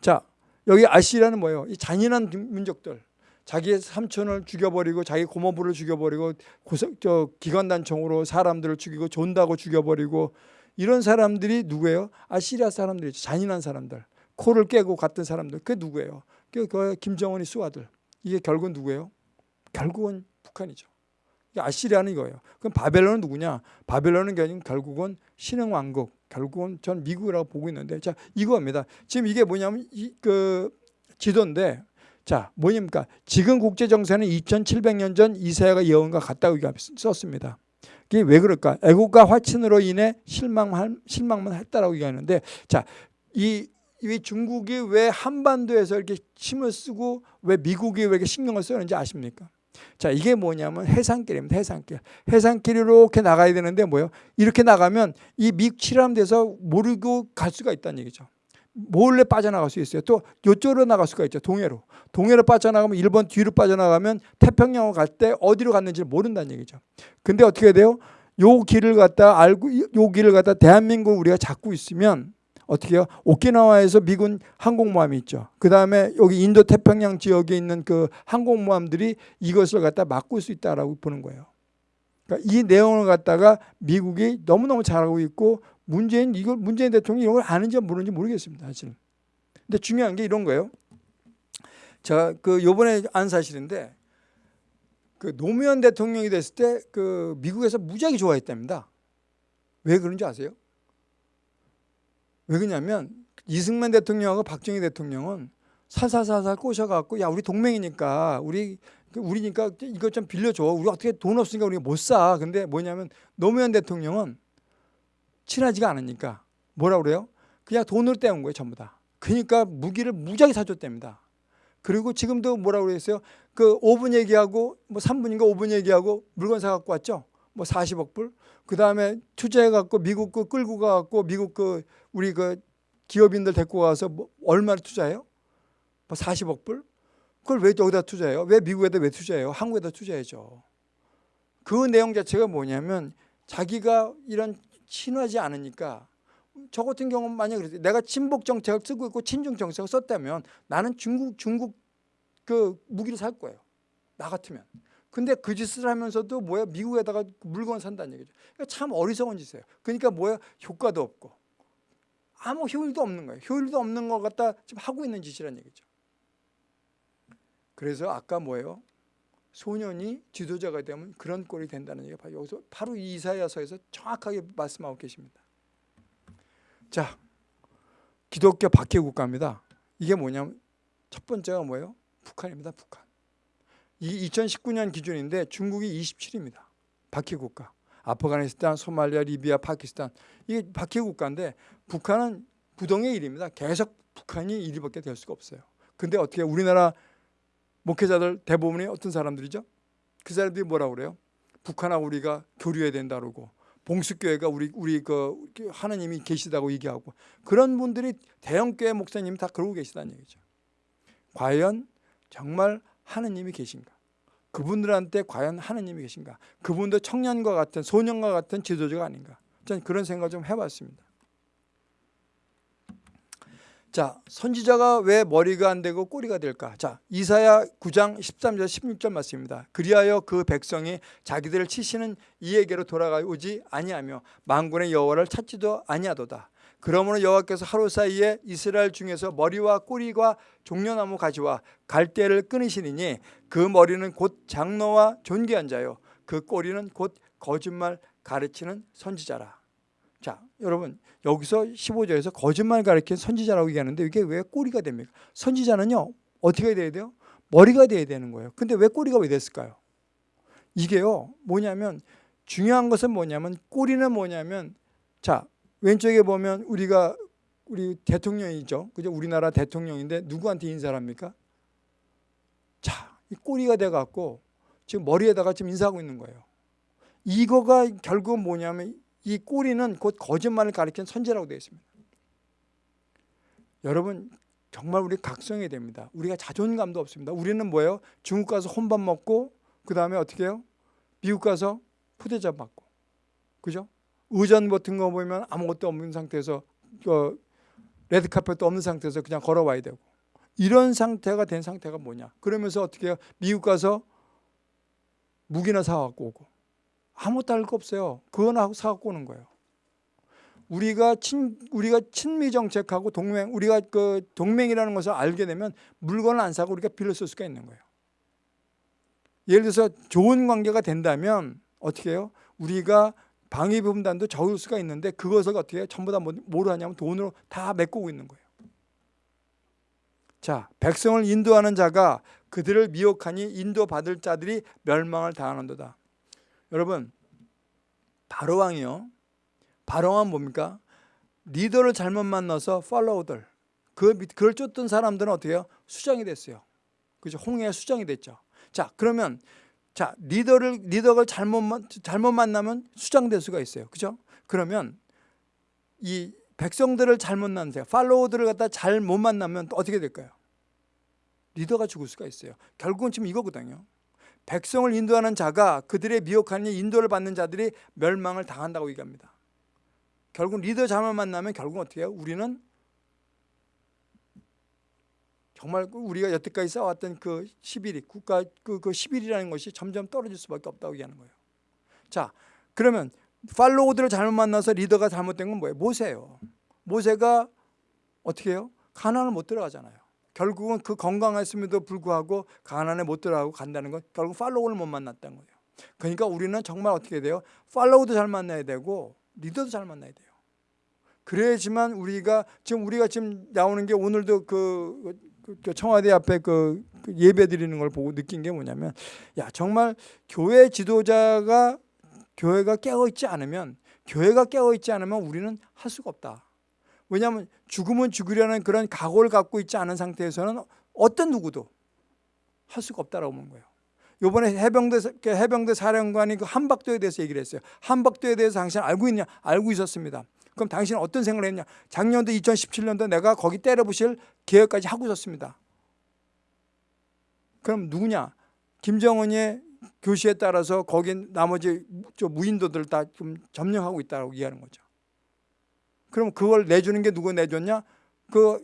자 여기 아시라는 뭐예요? 이 잔인한 민족들 자기의 삼촌을 죽여버리고 자기 고모부를 죽여버리고 고성, 저 기관단총으로 사람들을 죽이고 존다고 죽여버리고 이런 사람들이 누구예요? 아시리아 사람들이죠. 잔인한 사람들. 코를 깨고 갔던 사람들. 그게 누구예요? 그 김정은이 수아들. 이게 결국은 누구예요? 결국은 북한이죠. 아시리아는 이거예요. 그럼 바벨론은 누구냐? 바벨론은 결국은 신흥 왕국, 결국은 전 미국이라고 보고 있는데, 자 이거입니다. 지금 이게 뭐냐면 이, 그 지도인데, 자 뭐입니까? 지금 국제 정세는 2,700년 전 이사야가 예언과 같다고 썼습니다. 이게 왜 그럴까? 애국과 화친으로 인해 실망만 실망만 했다라고 얘기하는데, 자이 이 중국이 왜 한반도에서 이렇게 힘을 쓰고 왜 미국이 왜 이렇게 신경을 쓰는지 아십니까? 자 이게 뭐냐면 해상길입니다. 해상길. 해상길 이렇게 나가야 되는데 뭐요? 이렇게 나가면 이 미치람 돼서 모르고 갈 수가 있다는 얘기죠. 몰래 빠져나갈 수 있어요. 또 이쪽으로 나갈 수가 있죠. 동해로. 동해로 빠져나가면 일본 뒤로 빠져나가면 태평양으로 갈 때 어디로 갔는지 모른다는 얘기죠. 근데 어떻게 돼요? 요 길을 갖다 알고 요 길을 갖다 대한민국 우리가 잡고 있으면 어떻게 해요? 오키나와에서 미군 항공모함이 있죠. 그 다음에 여기 인도 태평양 지역에 있는 그 항공모함들이 이것을 갖다 막을 수 있다라고 보는 거예요. 그러니까 이 내용을 갖다가 미국이 너무너무 잘하고 있고 문재인 이걸 문재인 대통령이 이런 걸 아는지 모르는지 모르겠습니다. 사실. 근데 중요한 게 이런 거예요. 제가 그 요번에 안 사실인데 그 노무현 대통령이 됐을 때 그 미국에서 무지하게 좋아했답니다. 왜 그런지 아세요? 왜 그러냐면 이승만 대통령하고 박정희 대통령은 살살살살 꼬셔갖고 야 우리 동맹이니까 우리 우리니까 이것 좀 빌려줘. 우리 어떻게 돈 없으니까 우리가 못 사. 근데 뭐냐면 노무현 대통령은 친하지가 않으니까 뭐라 그래요? 그냥 돈을 떼온 거예요 전부 다. 그러니까 무기를 무지하게 사줬답니다. 그리고 지금도 뭐라 그랬어요? 그 5분 얘기하고 뭐 3분인가 5분 얘기하고 물건 사갖고 왔죠. 뭐 40억 불. 그 다음에 투자해갖고 미국 그 끌고 가갖고 미국 그 우리 그 기업인들 데리고 가서 뭐 얼마를 투자해요? 뭐 40억 불? 그걸 왜 여기다 투자해요? 왜 미국에다 왜 투자해요? 한국에다 투자해죠. 그 내용 자체가 뭐냐면 자기가 이런 친하지 않으니까 저 같은 경우는 만약 그랬 내가 친북 정책을 쓰고 있고 친중 정책을 썼다면 나는 중국 중국 그 무기를 살 거예요. 나 같으면. 근데 그 짓을 하면서도 뭐야 미국에다가 물건 산다는 얘기죠. 그러니까 참 어리석은 짓이에요. 그러니까 뭐야 효과도 없고 아무 효율도 없는 거예요. 효율도 없는 것 같다 지금 하고 있는 짓이란 얘기죠. 그래서 아까 뭐예요? 소년이 지도자가 되면 그런 꼴이 된다는 얘기가 바로 여기서 바로 이 이사야서에서 정확하게 말씀하고 계십니다. 자, 기독교 박해 국가입니다. 이게 뭐냐면 첫 번째가 뭐예요? 북한입니다. 북한. 이 2019년 기준인데 중국이 27입니다. 박해 국가. 아프가니스탄, 소말리아, 리비아, 파키스탄 이게 박해 국가인데 북한은 부동의 일입니다. 계속 북한이 1위밖에 될 수가 없어요. 근데 어떻게 우리나라 목회자들 대부분이 어떤 사람들이죠? 그 사람들이 뭐라고 그래요? 북한하고 우리가 교류해야 된다 그러고 봉수교회가 우리 우리 그 하나님이 계시다고 얘기하고 그런 분들이 대형교회 목사님이 다 그러고 계시다는 얘기죠. 과연 정말 하느님이 계신가? 그분들한테 과연 하느님이 계신가? 그분도 청년과 같은 소년과 같은 지도자가 아닌가? 저는 그런 생각을 좀 해봤습니다. 자, 선지자가 왜 머리가 안 되고 꼬리가 될까? 자, 이사야 9장 13절 16절 말씀입니다. 그리하여 그 백성이 자기들을 치시는 이에게로 돌아가오지 아니하며 만군의 여호와를 찾지도 아니하도다. 그러므로 여호와께서 하루 사이에 이스라엘 중에서 머리와 꼬리와 종려나무 가지와 갈대를 끊으시니 그 머리는 곧 장로와 존귀한 자요 그 꼬리는 곧 거짓말 가르치는 선지자라. 자, 여러분 여기서 15절에서 거짓말 가르치는 선지자라고 얘기하는데 이게 왜 꼬리가 됩니까? 선지자는요 어떻게 돼야 돼요? 머리가 돼야 되는 거예요. 근데 왜 꼬리가 왜 됐을까요? 이게요 뭐냐면 중요한 것은 뭐냐면 꼬리는 뭐냐면 자 왼쪽에 보면 우리가 우리 대통령이죠. 그죠? 우리나라 대통령인데 누구한테 인사를 합니까? 자, 이 꼬리가 돼 갖고 지금 머리에다가 지금 인사하고 있는 거예요. 이거가 결국은 뭐냐면 이 꼬리는 곧 거짓말을 가리키는 선제라고 되어 있습니다. 여러분 정말 우리 각성해야 됩니다. 우리가 자존감도 없습니다. 우리는 뭐예요? 중국 가서 혼밥 먹고 그 다음에 어떻게 해요? 미국 가서 푸대접 받고 그죠? 의전 같은 거 보면 아무것도 없는 상태에서 그 레드카펫도 없는 상태에서 그냥 걸어와야 되고. 이런 상태가 된 상태가 뭐냐? 그러면서 어떻게 해요? 미국 가서 무기나 사갖고 오고. 아무것도 할 거 없어요. 그거나 사갖고 오는 거예요. 우리가 친 우리가 친미 정책하고 동맹 우리가 그 동맹이라는 것을 알게 되면 물건을 안 사고 우리가 빌려 쓸 수가 있는 거예요. 예를 들어서 좋은 관계가 된다면 어떻게 해요? 우리가 방위분단도 적을 수가 있는데 그것을 어떻게? 전부 다 뭐로 하냐면 돈으로 다 메꾸고 있는 거예요. 자, 백성을 인도하는 자가 그들을 미혹하니 인도받을 자들이 멸망을 당하는도다. 여러분, 바로왕이요. 바로왕은 뭡니까? 리더를 잘못 만나서 팔로우들, 그, 그걸 쫓던 사람들은 어떻게 해요? 수장이 됐어요. 그죠? 홍해의 수장이 됐죠. 자, 그러면 자, 리더를 리더가 잘못 잘못 만나면 수장될 수가 있어요. 그죠? 그러면 이 백성들을 잘못 만나세요. 팔로워들을 갖다 잘 못 만나면 어떻게 될까요? 리더가 죽을 수가 있어요. 결국은 지금 이거거든요. 백성을 인도하는 자가 그들의 미혹하니 인도를 받는 자들이 멸망을 당한다고 얘기합니다. 결국 리더 잘못 만나면 결국 어떻게 해요? 우리는 정말 그 우리가 여태까지 쌓아왔던 그 11위, 국가 그, 그 11이라는 것이 점점 떨어질 수밖에 없다고 얘기하는 거예요. 자, 그러면 팔로우들을 잘못 만나서 리더가 잘못된 건 뭐예요? 모세예요. 모세가 어떻게 해요? 가난을 못 들어가잖아요. 결국은 그 건강했음에도 불구하고 가난에 못 들어가고 간다는 건 결국 팔로우를 못 만났다는 거예요. 그러니까 우리는 정말 어떻게 돼요? 팔로우도 잘 만나야 되고 리더도 잘 만나야 돼요. 그래야지만 우리가 지금 우리가 지금 나오는 게 오늘도 그그 청와대 앞에 그, 그 예배 드리는 걸 보고 느낀 게 뭐냐면 야 정말 교회 지도자가 교회가 깨어 있지 않으면 교회가 깨어 있지 않으면 우리는 할 수가 없다. 왜냐하면 죽으면 죽으려는 그런 각오를 갖고 있지 않은 상태에서는 어떤 누구도 할 수가 없다라고 보는 거예요. 요번에 해병대 해병대 사령관이 그 한박도에 대해서 얘기를 했어요. 한박도에 대해서 당신 알고 있냐? 알고 있었습니다. 그럼 당신은 어떤 생각을 했냐? 작년도 2017년도 내가 거기 때려부실 계획까지 하고 있었습니다. 그럼 누구냐? 김정은의 교시에 따라서 거기 나머지 저 무인도들 다 좀 점령하고 있다고 얘기하는 거죠. 그럼 그걸 내주는 게 누구 내줬냐? 그,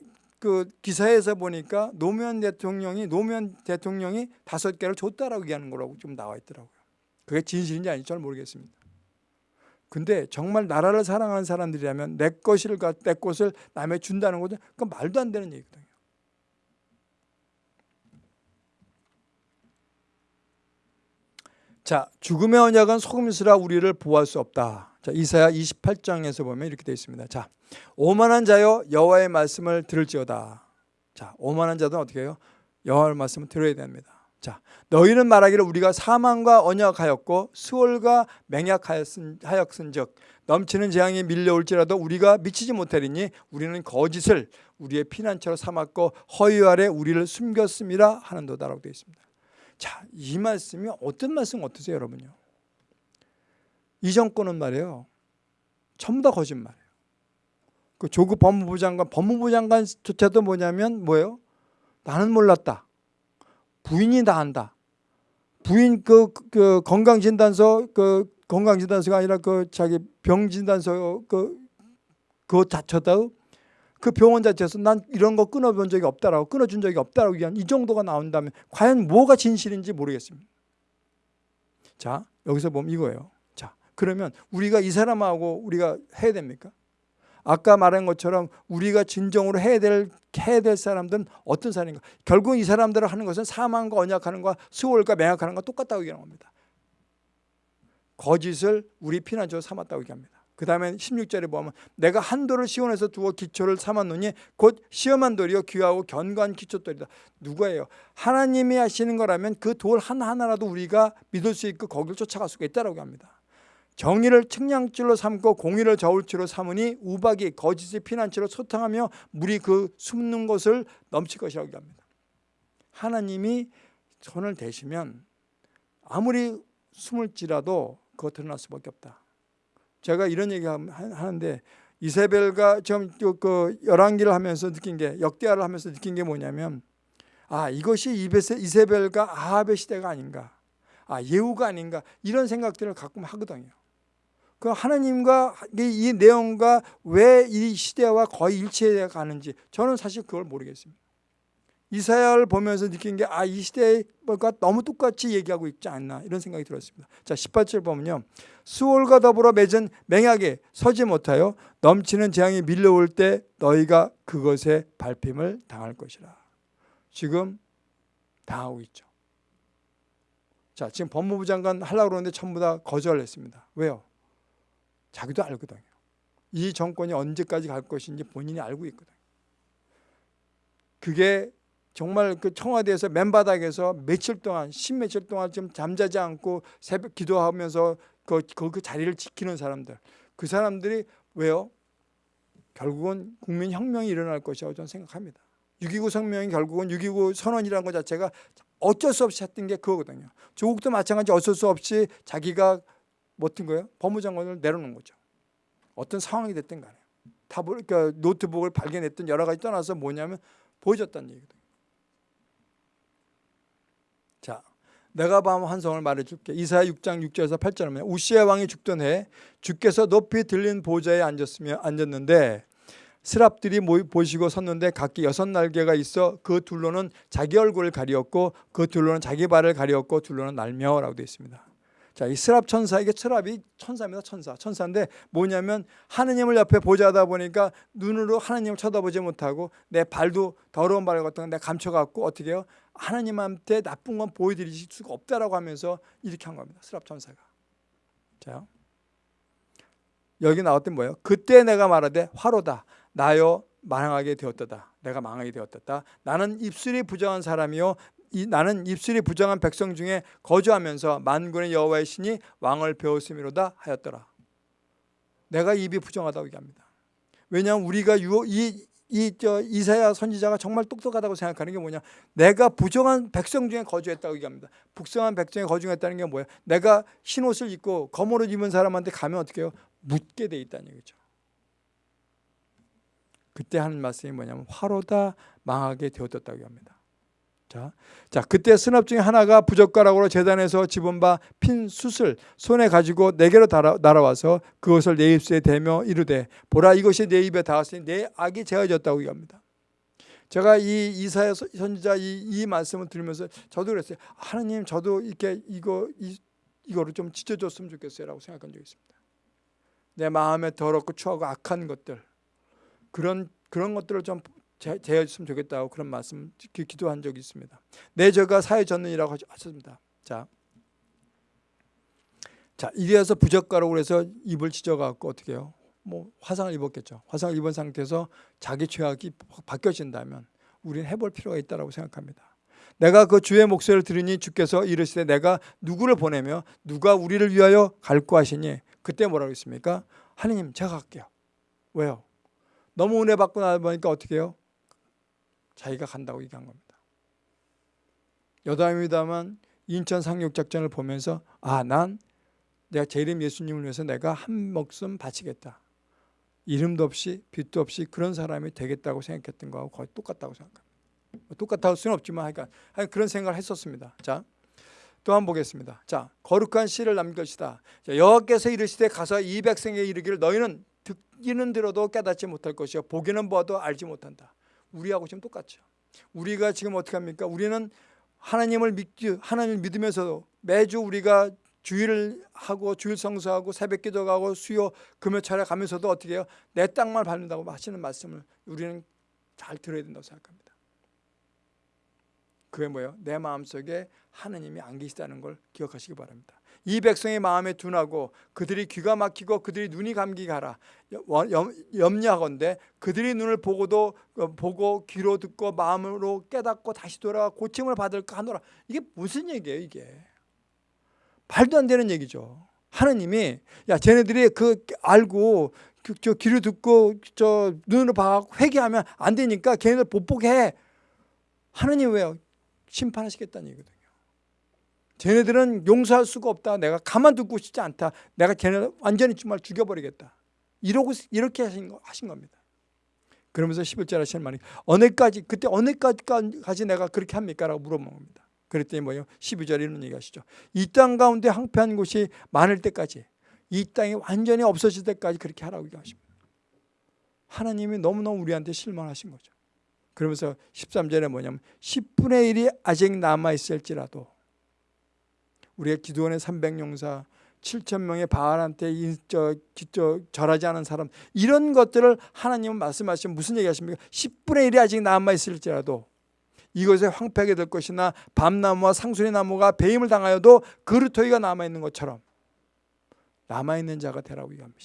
그 기사에서 보니까 노무현 대통령이 노무현 대통령이 다섯 개를 줬다라고 얘기하는 거라고 좀 나와 있더라고요. 그게 진실인지 아닌지 잘 모르겠습니다. 근데 정말 나라를 사랑하는 사람들이라면 내 것을 내 것을 남에 준다는 것은 그 말도 안 되는 얘기거든요. 자, 죽음의 언약은 속임수라 우리를 보호할 수 없다. 자, 이사야 28장에서 보면 이렇게 되어 있습니다. 자, 오만한 자여 여호와의 말씀을 들을지어다. 자, 오만한 자도 어떻게 해요? 여호와의 말씀을 들어야 됩니다. 자, 너희는 말하기를 우리가 사망과 언약하였고 수월과 맹약하였은즉 넘치는 재앙이 밀려올지라도 우리가 미치지 못하리니 우리는 거짓을 우리의 피난처로 삼았고 허위 아래 우리를 숨겼음이라 하는도다라고 되어 있습니다. 자, 이 말씀이 어떤 말씀 어떠세요, 여러분요? 이 정권은 말이에요. 전부 다 거짓말이에요. 그 조국 법무부 장관, 법무부 장관조차도 뭐냐면 뭐예요? 나는 몰랐다. 부인이 다 한다. 부인 그, 그 건강진단서 그 건강진단서가 아니라 그 자기 병진단서 그 그것 자체다 그 병원 자체에서 난 이런 거 끊어본 적이 없다라고 끊어준 적이 없다라고 얘기한 이 정도가 나온다면 과연 뭐가 진실인지 모르겠습니다. 자 여기서 보면 이거예요. 자 그러면 우리가 이 사람하고 우리가 해야 됩니까? 아까 말한 것처럼 우리가 진정으로 해야 될 해야 될 사람들은 어떤 사람인가? 결국 이 사람들을 하는 것은 사망과 언약하는 것, 수월과 맹약하는 것 똑같다고 얘기하는 겁니다. 거짓을 우리 피난처로 삼았다고 얘기합니다. 그 다음에 16절에 보면 내가 한 돌을 시온에서 두어 기초를 삼았노니 곧 시험한 돌이요 귀하고 견고한 기초돌이다. 누가예요? 하나님이 하시는 거라면 그 돌 하나하나라도 우리가 믿을 수 있고 거기를 쫓아갈 수가 있다고 합니다. 정의를 측량줄로 삼고 공의를 저울줄로 삼으니 우박이 거짓의 피난처로 소탕하며 물이 그 숨는 곳을 넘칠 것이라고 합니다. 하나님이 손을 대시면 아무리 숨을지라도 그거 드러날 수밖에 없다. 제가 이런 얘기 하는데 이세벨과 지금 그 열왕기를 하면서 느낀 게 역대하를 하면서 느낀 게 뭐냐면 아 이것이 이세벨과 아합의 시대가 아닌가 아 예후가 아닌가 이런 생각들을 가끔 하거든요. 그 하나님과 이 내용과 왜 이 시대와 거의 일치해 가는지 저는 사실 그걸 모르겠습니다. 이사야를 보면서 느낀 게 아 이 시대가 너무 똑같이 얘기하고 있지 않나 이런 생각이 들었습니다. 자 18절 보면요. 수월과 더불어 맺은 맹약에 서지 못하여 넘치는 재앙이 밀려올 때 너희가 그것에 밟힘을 당할 것이라. 지금 당하고 있죠. 자 지금 법무부 장관 하려고 그러는데 전부 다 거절했습니다. 왜요? 자기도 알거든요. 이 정권이 언제까지 갈 것인지 본인이 알고 있거든요. 그게 정말 그 청와대에서 맨바닥에서 며칠 동안 십며칠 동안 좀 잠자지 않고 새벽 기도하면서 그, 그, 그 자리를 지키는 사람들 그 사람들이 왜요? 결국은 국민혁명이 일어날 것이라고 저는 생각합니다. 6.29 성명이 결국은 6.29 선언이라는 것 자체가 어쩔 수 없이 했던 게 그거거든요. 조국도 마찬가지 어쩔 수 없이 자기가 못한 거예요? 법무장관을 내려놓은 거죠. 어떤 상황이 됐든 간에. 다 그러니까 노트북을 발견했던 여러 가지 떠나서 뭐냐면 보여줬다는 얘기거든요. 자, 내가 밤 환성을 말해줄게. 이사야 6장 6절에서 8절에 보면 우시아 왕이 죽던 해 주께서 높이 들린 보좌에 앉았으며 앉았는데 스랍들이 보시고 섰는데 각기 여섯 날개가 있어 그 둘로는 자기 얼굴을 가리었고 그 둘로는 자기 발을 가리었고 둘로는 날며라고 되어 있습니다. 자, 이 스랍 천사에게 스랍이 천사입니다. 천사. 천사인데 뭐냐면 하느님을 옆에 보자다 보니까 눈으로 하느님을 쳐다보지 못하고 내 발도 더러운 발 같은 거 내가 감춰갖고 어떻게 해요? 하나님한테 나쁜 건 보여드릴 수가 없다라고 하면서 이렇게 한 겁니다. 스랍 천사가. 자, 여기 나왔던 뭐예요? 그때 내가 말하되 화로다. 나여 망하게 되었다. 내가 망하게 되었다. 나는 입술이 부정한 사람이요 이, 나는 입술이 부정한 백성 중에 거주하면서 만군의 여호와의 신이 왕을 배웠음이로다 하였더라. 내가 입이 부정하다고 얘기합니다. 왜냐하면 우리가 유, 이, 이 저 이사야 선지자가 정말 똑똑하다고 생각하는 게 뭐냐? 내가 부정한 백성 중에 거주했다고 얘기합니다. 북성한 백성에 거주했다는 게 뭐예요? 내가 흰 옷을 입고 검옷을 입은 사람한테 가면 어떻게 해요? 묻게 돼 있다는 얘기죠. 그때 하는 말씀이 뭐냐면 화로다 망하게 되었다고 합니다. 자, 자 그때 스납 중에 하나가 부젓가락으로 재단에서 집은 바 핀 숯을 손에 가지고 내게로 달아, 날아와서 그것을 내 입술에 대며 이르되 보라 이것이 내 입에 닿았으니 내 악이 제어졌다고 얘기합니다. 제가 이 이사야 선지자 이, 이 말씀을 들으면서 저도 그랬어요. 하나님 저도 이렇게 이거 이, 이거를 좀 지져줬으면 좋겠어요라고 생각한 적이 있습니다. 내 마음에 더럽고 추하고 악한 것들 그런 그런 것들을 좀 제어했으면 좋겠다고 그런 말씀 기도한 적이 있습니다. 내 죄가 사해 졌느니라고 하셨습니다. 자, 자 이래서 부적가라고 해서 입을 찢어갖고 어떻게 해요? 뭐 화상을 입었겠죠. 화상을 입은 상태에서 자기 죄악이 바뀌어진다면 우리는 해볼 필요가 있다고 생각합니다. 내가 그 주의 목소리를 들으니 주께서 이르시되 내가 누구를 보내며 누가 우리를 위하여 갈고 하시니 그때 뭐라고 했습니까? 하느님 제가 갈게요. 왜요? 너무 은혜 받고 나보니까 어떻게 해요? 자기가 간다고 얘기한 겁니다. 여담입니다만 인천 상륙작전을 보면서 아 난 내가 제 이름 예수님을 위해서 내가 한 목숨 바치겠다. 이름도 없이 빛도 없이 그런 사람이 되겠다고 생각했던 거하고 거의 똑같다고 생각합니다. 뭐 똑같다고 수는 없지만 하여간 그런 생각을 했었습니다. 자, 또한번 보겠습니다. 자, 거룩한 씨를 남길 것이다. 여호와께서 이르시되 가서 이 백성에 이르기를 너희는 듣기는 들어도 깨닫지 못할 것이요 보기는 보아도 알지 못한다. 우리하고 지금 똑같죠. 우리가 지금 어떻게 합니까? 우리는 하나님을 믿기 하나님을 믿으면서도 매주 우리가 주일을 하고 주일 성수하고 새벽 기도하고 수요 금요 차례 가면서도 어떻게 해요? 내 땅만 밟는다고 하시는 말씀을 우리는 잘 들어야 된다고 생각합니다. 그게 뭐예요? 내 마음속에 하느님이 안 계시다는 걸 기억하시기 바랍니다. 이 백성의 마음에 둔하고 그들이 귀가 막히고 그들이 눈이 감기게 하라 염려하건대 그들이 눈을 보고도 어, 보고 귀로 듣고 마음으로 깨닫고 다시 돌아와 고침을 받을까 하노라. 이게 무슨 얘기예요 이게? 말도 안 되는 얘기죠. 하느님이 야 쟤네들이 그 알고 그, 저 귀로 듣고 저 눈으로 봐 회개하면 안 되니까 걔네들 복복해. 하느님 왜요? 심판하시겠다는 얘기거든요 쟤네들은 용서할 수가 없다. 내가 가만두고 싶지 않다. 내가 쟤네 완전히 정말 죽여버리겠다. 이러고 이렇게 하신, 거, 하신 겁니다. 그러면서 11절 하시는 말이 어느까지 그때 어느까지 내가 그렇게 합니까? 라고 물어봅니다. 그랬더니 뭐예요? 12절 이런 얘기 하시죠. 이 땅 가운데 황폐한 곳이 많을 때까지 이 땅이 완전히 없어질 때까지 그렇게 하라고 얘기하십니다. 하나님이 너무너무 우리한테 실망하신 거죠. 그러면서 13절에 뭐냐면 10분의 1이 아직 남아있을지라도 우리가 기도원의 300용사 7천 명의 바알한테 저, 저, 절하지 않은 사람 이런 것들을 하나님은 말씀하시면 무슨 얘기하십니까? 10분의 1이 아직 남아 있을지라도 이것에 황폐하게 될 것이나 밤나무와 상수리 나무가 배임을 당하여도 그루터기가 남아 있는 것처럼 남아 있는 자가 되라고 얘기합니다.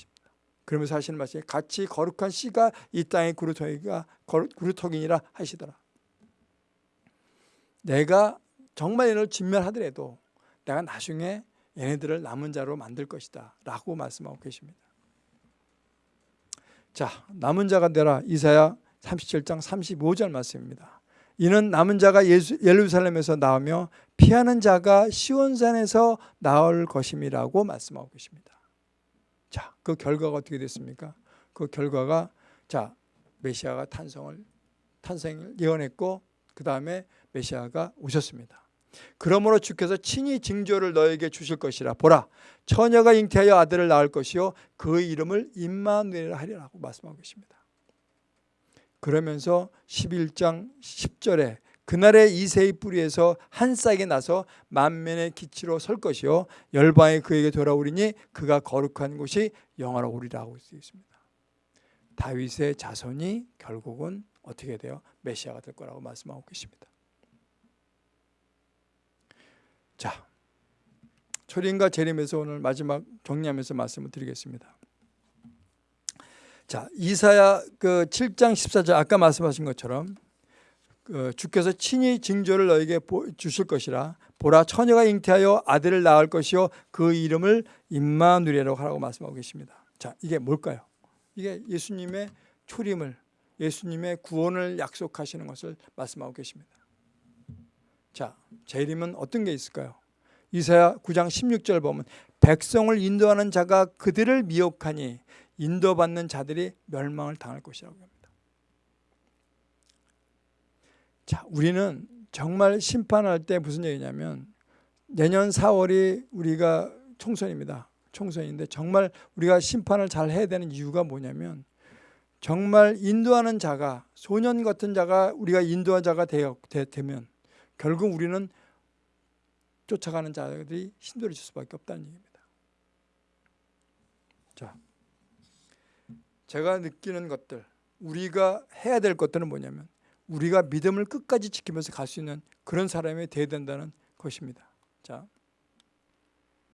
그러면서 하시는 말씀이 같이 거룩한 씨가 이 땅의 그루터기가 그루터기니라 하시더라. 내가 정말 얘를 진멸하더라도 내가 나중에 얘네들을 남은 자로 만들 것이다 라고 말씀하고 계십니다. 자 남은 자가 되라. 이사야 37장 35절 말씀입니다. 이는 남은 자가 예수, 예루살렘에서 나오며 피하는 자가 시온산에서 나올 것임이라고 말씀하고 계십니다. 자, 그 결과가 어떻게 됐습니까? 그 결과가 자 메시아가 탄성을 탄생을 예언했고 그 다음에 메시아가 오셨습니다 그러므로 주께서 친히 징조를 너에게 주실 것이라 보라 처녀가 잉태하여 아들을 낳을 것이요 그 이름을 임마누엘 하리라고 말씀하고 계십니다. 그러면서 11장 10절에 그날에 이세의 뿌리에서 한 싹이 나서 만면의 기치로 설 것이요 열방이 그에게 돌아오리니 그가 거룩한 곳이 영화로우리라고 되어 있습니다. 다윗의 자손이 결국은 어떻게 돼요? 메시아가 될 거라고 말씀하고 계십니다. 자, 초림과 재림에서 오늘 마지막 정리하면서 말씀을 드리겠습니다. 자, 이사야 그 7장 14절 아까 말씀하신 것처럼 그 주께서 친히 징조를 너에게 주실 것이라 보라 처녀가 잉태하여 아들을 낳을 것이요 그 이름을 임마누엘이라고 하라고 말씀하고 계십니다. 자, 이게 뭘까요? 이게 예수님의 초림을 예수님의 구원을 약속하시는 것을 말씀하고 계십니다. 자, 재림은 어떤 게 있을까요? 이사야 9장 16절 보면 백성을 인도하는 자가 그들을 미혹하니 인도받는 자들이 멸망을 당할 것이라고 합니다. 자, 우리는 정말 심판할 때 무슨 얘기냐면 내년 4월이 우리가 총선입니다. 총선인데 정말 우리가 심판을 잘 해야 되는 이유가 뭐냐면 정말 인도하는 자가 소년 같은 자가 우리가 인도한 자가 되면 결국 우리는 쫓아가는 자들이 힘들어질 수밖에 없다는 얘기입니다. 자, 제가 느끼는 것들, 우리가 해야 될 것들은 뭐냐면 우리가 믿음을 끝까지 지키면서 갈 수 있는 그런 사람이 되어야 된다는 것입니다. 자,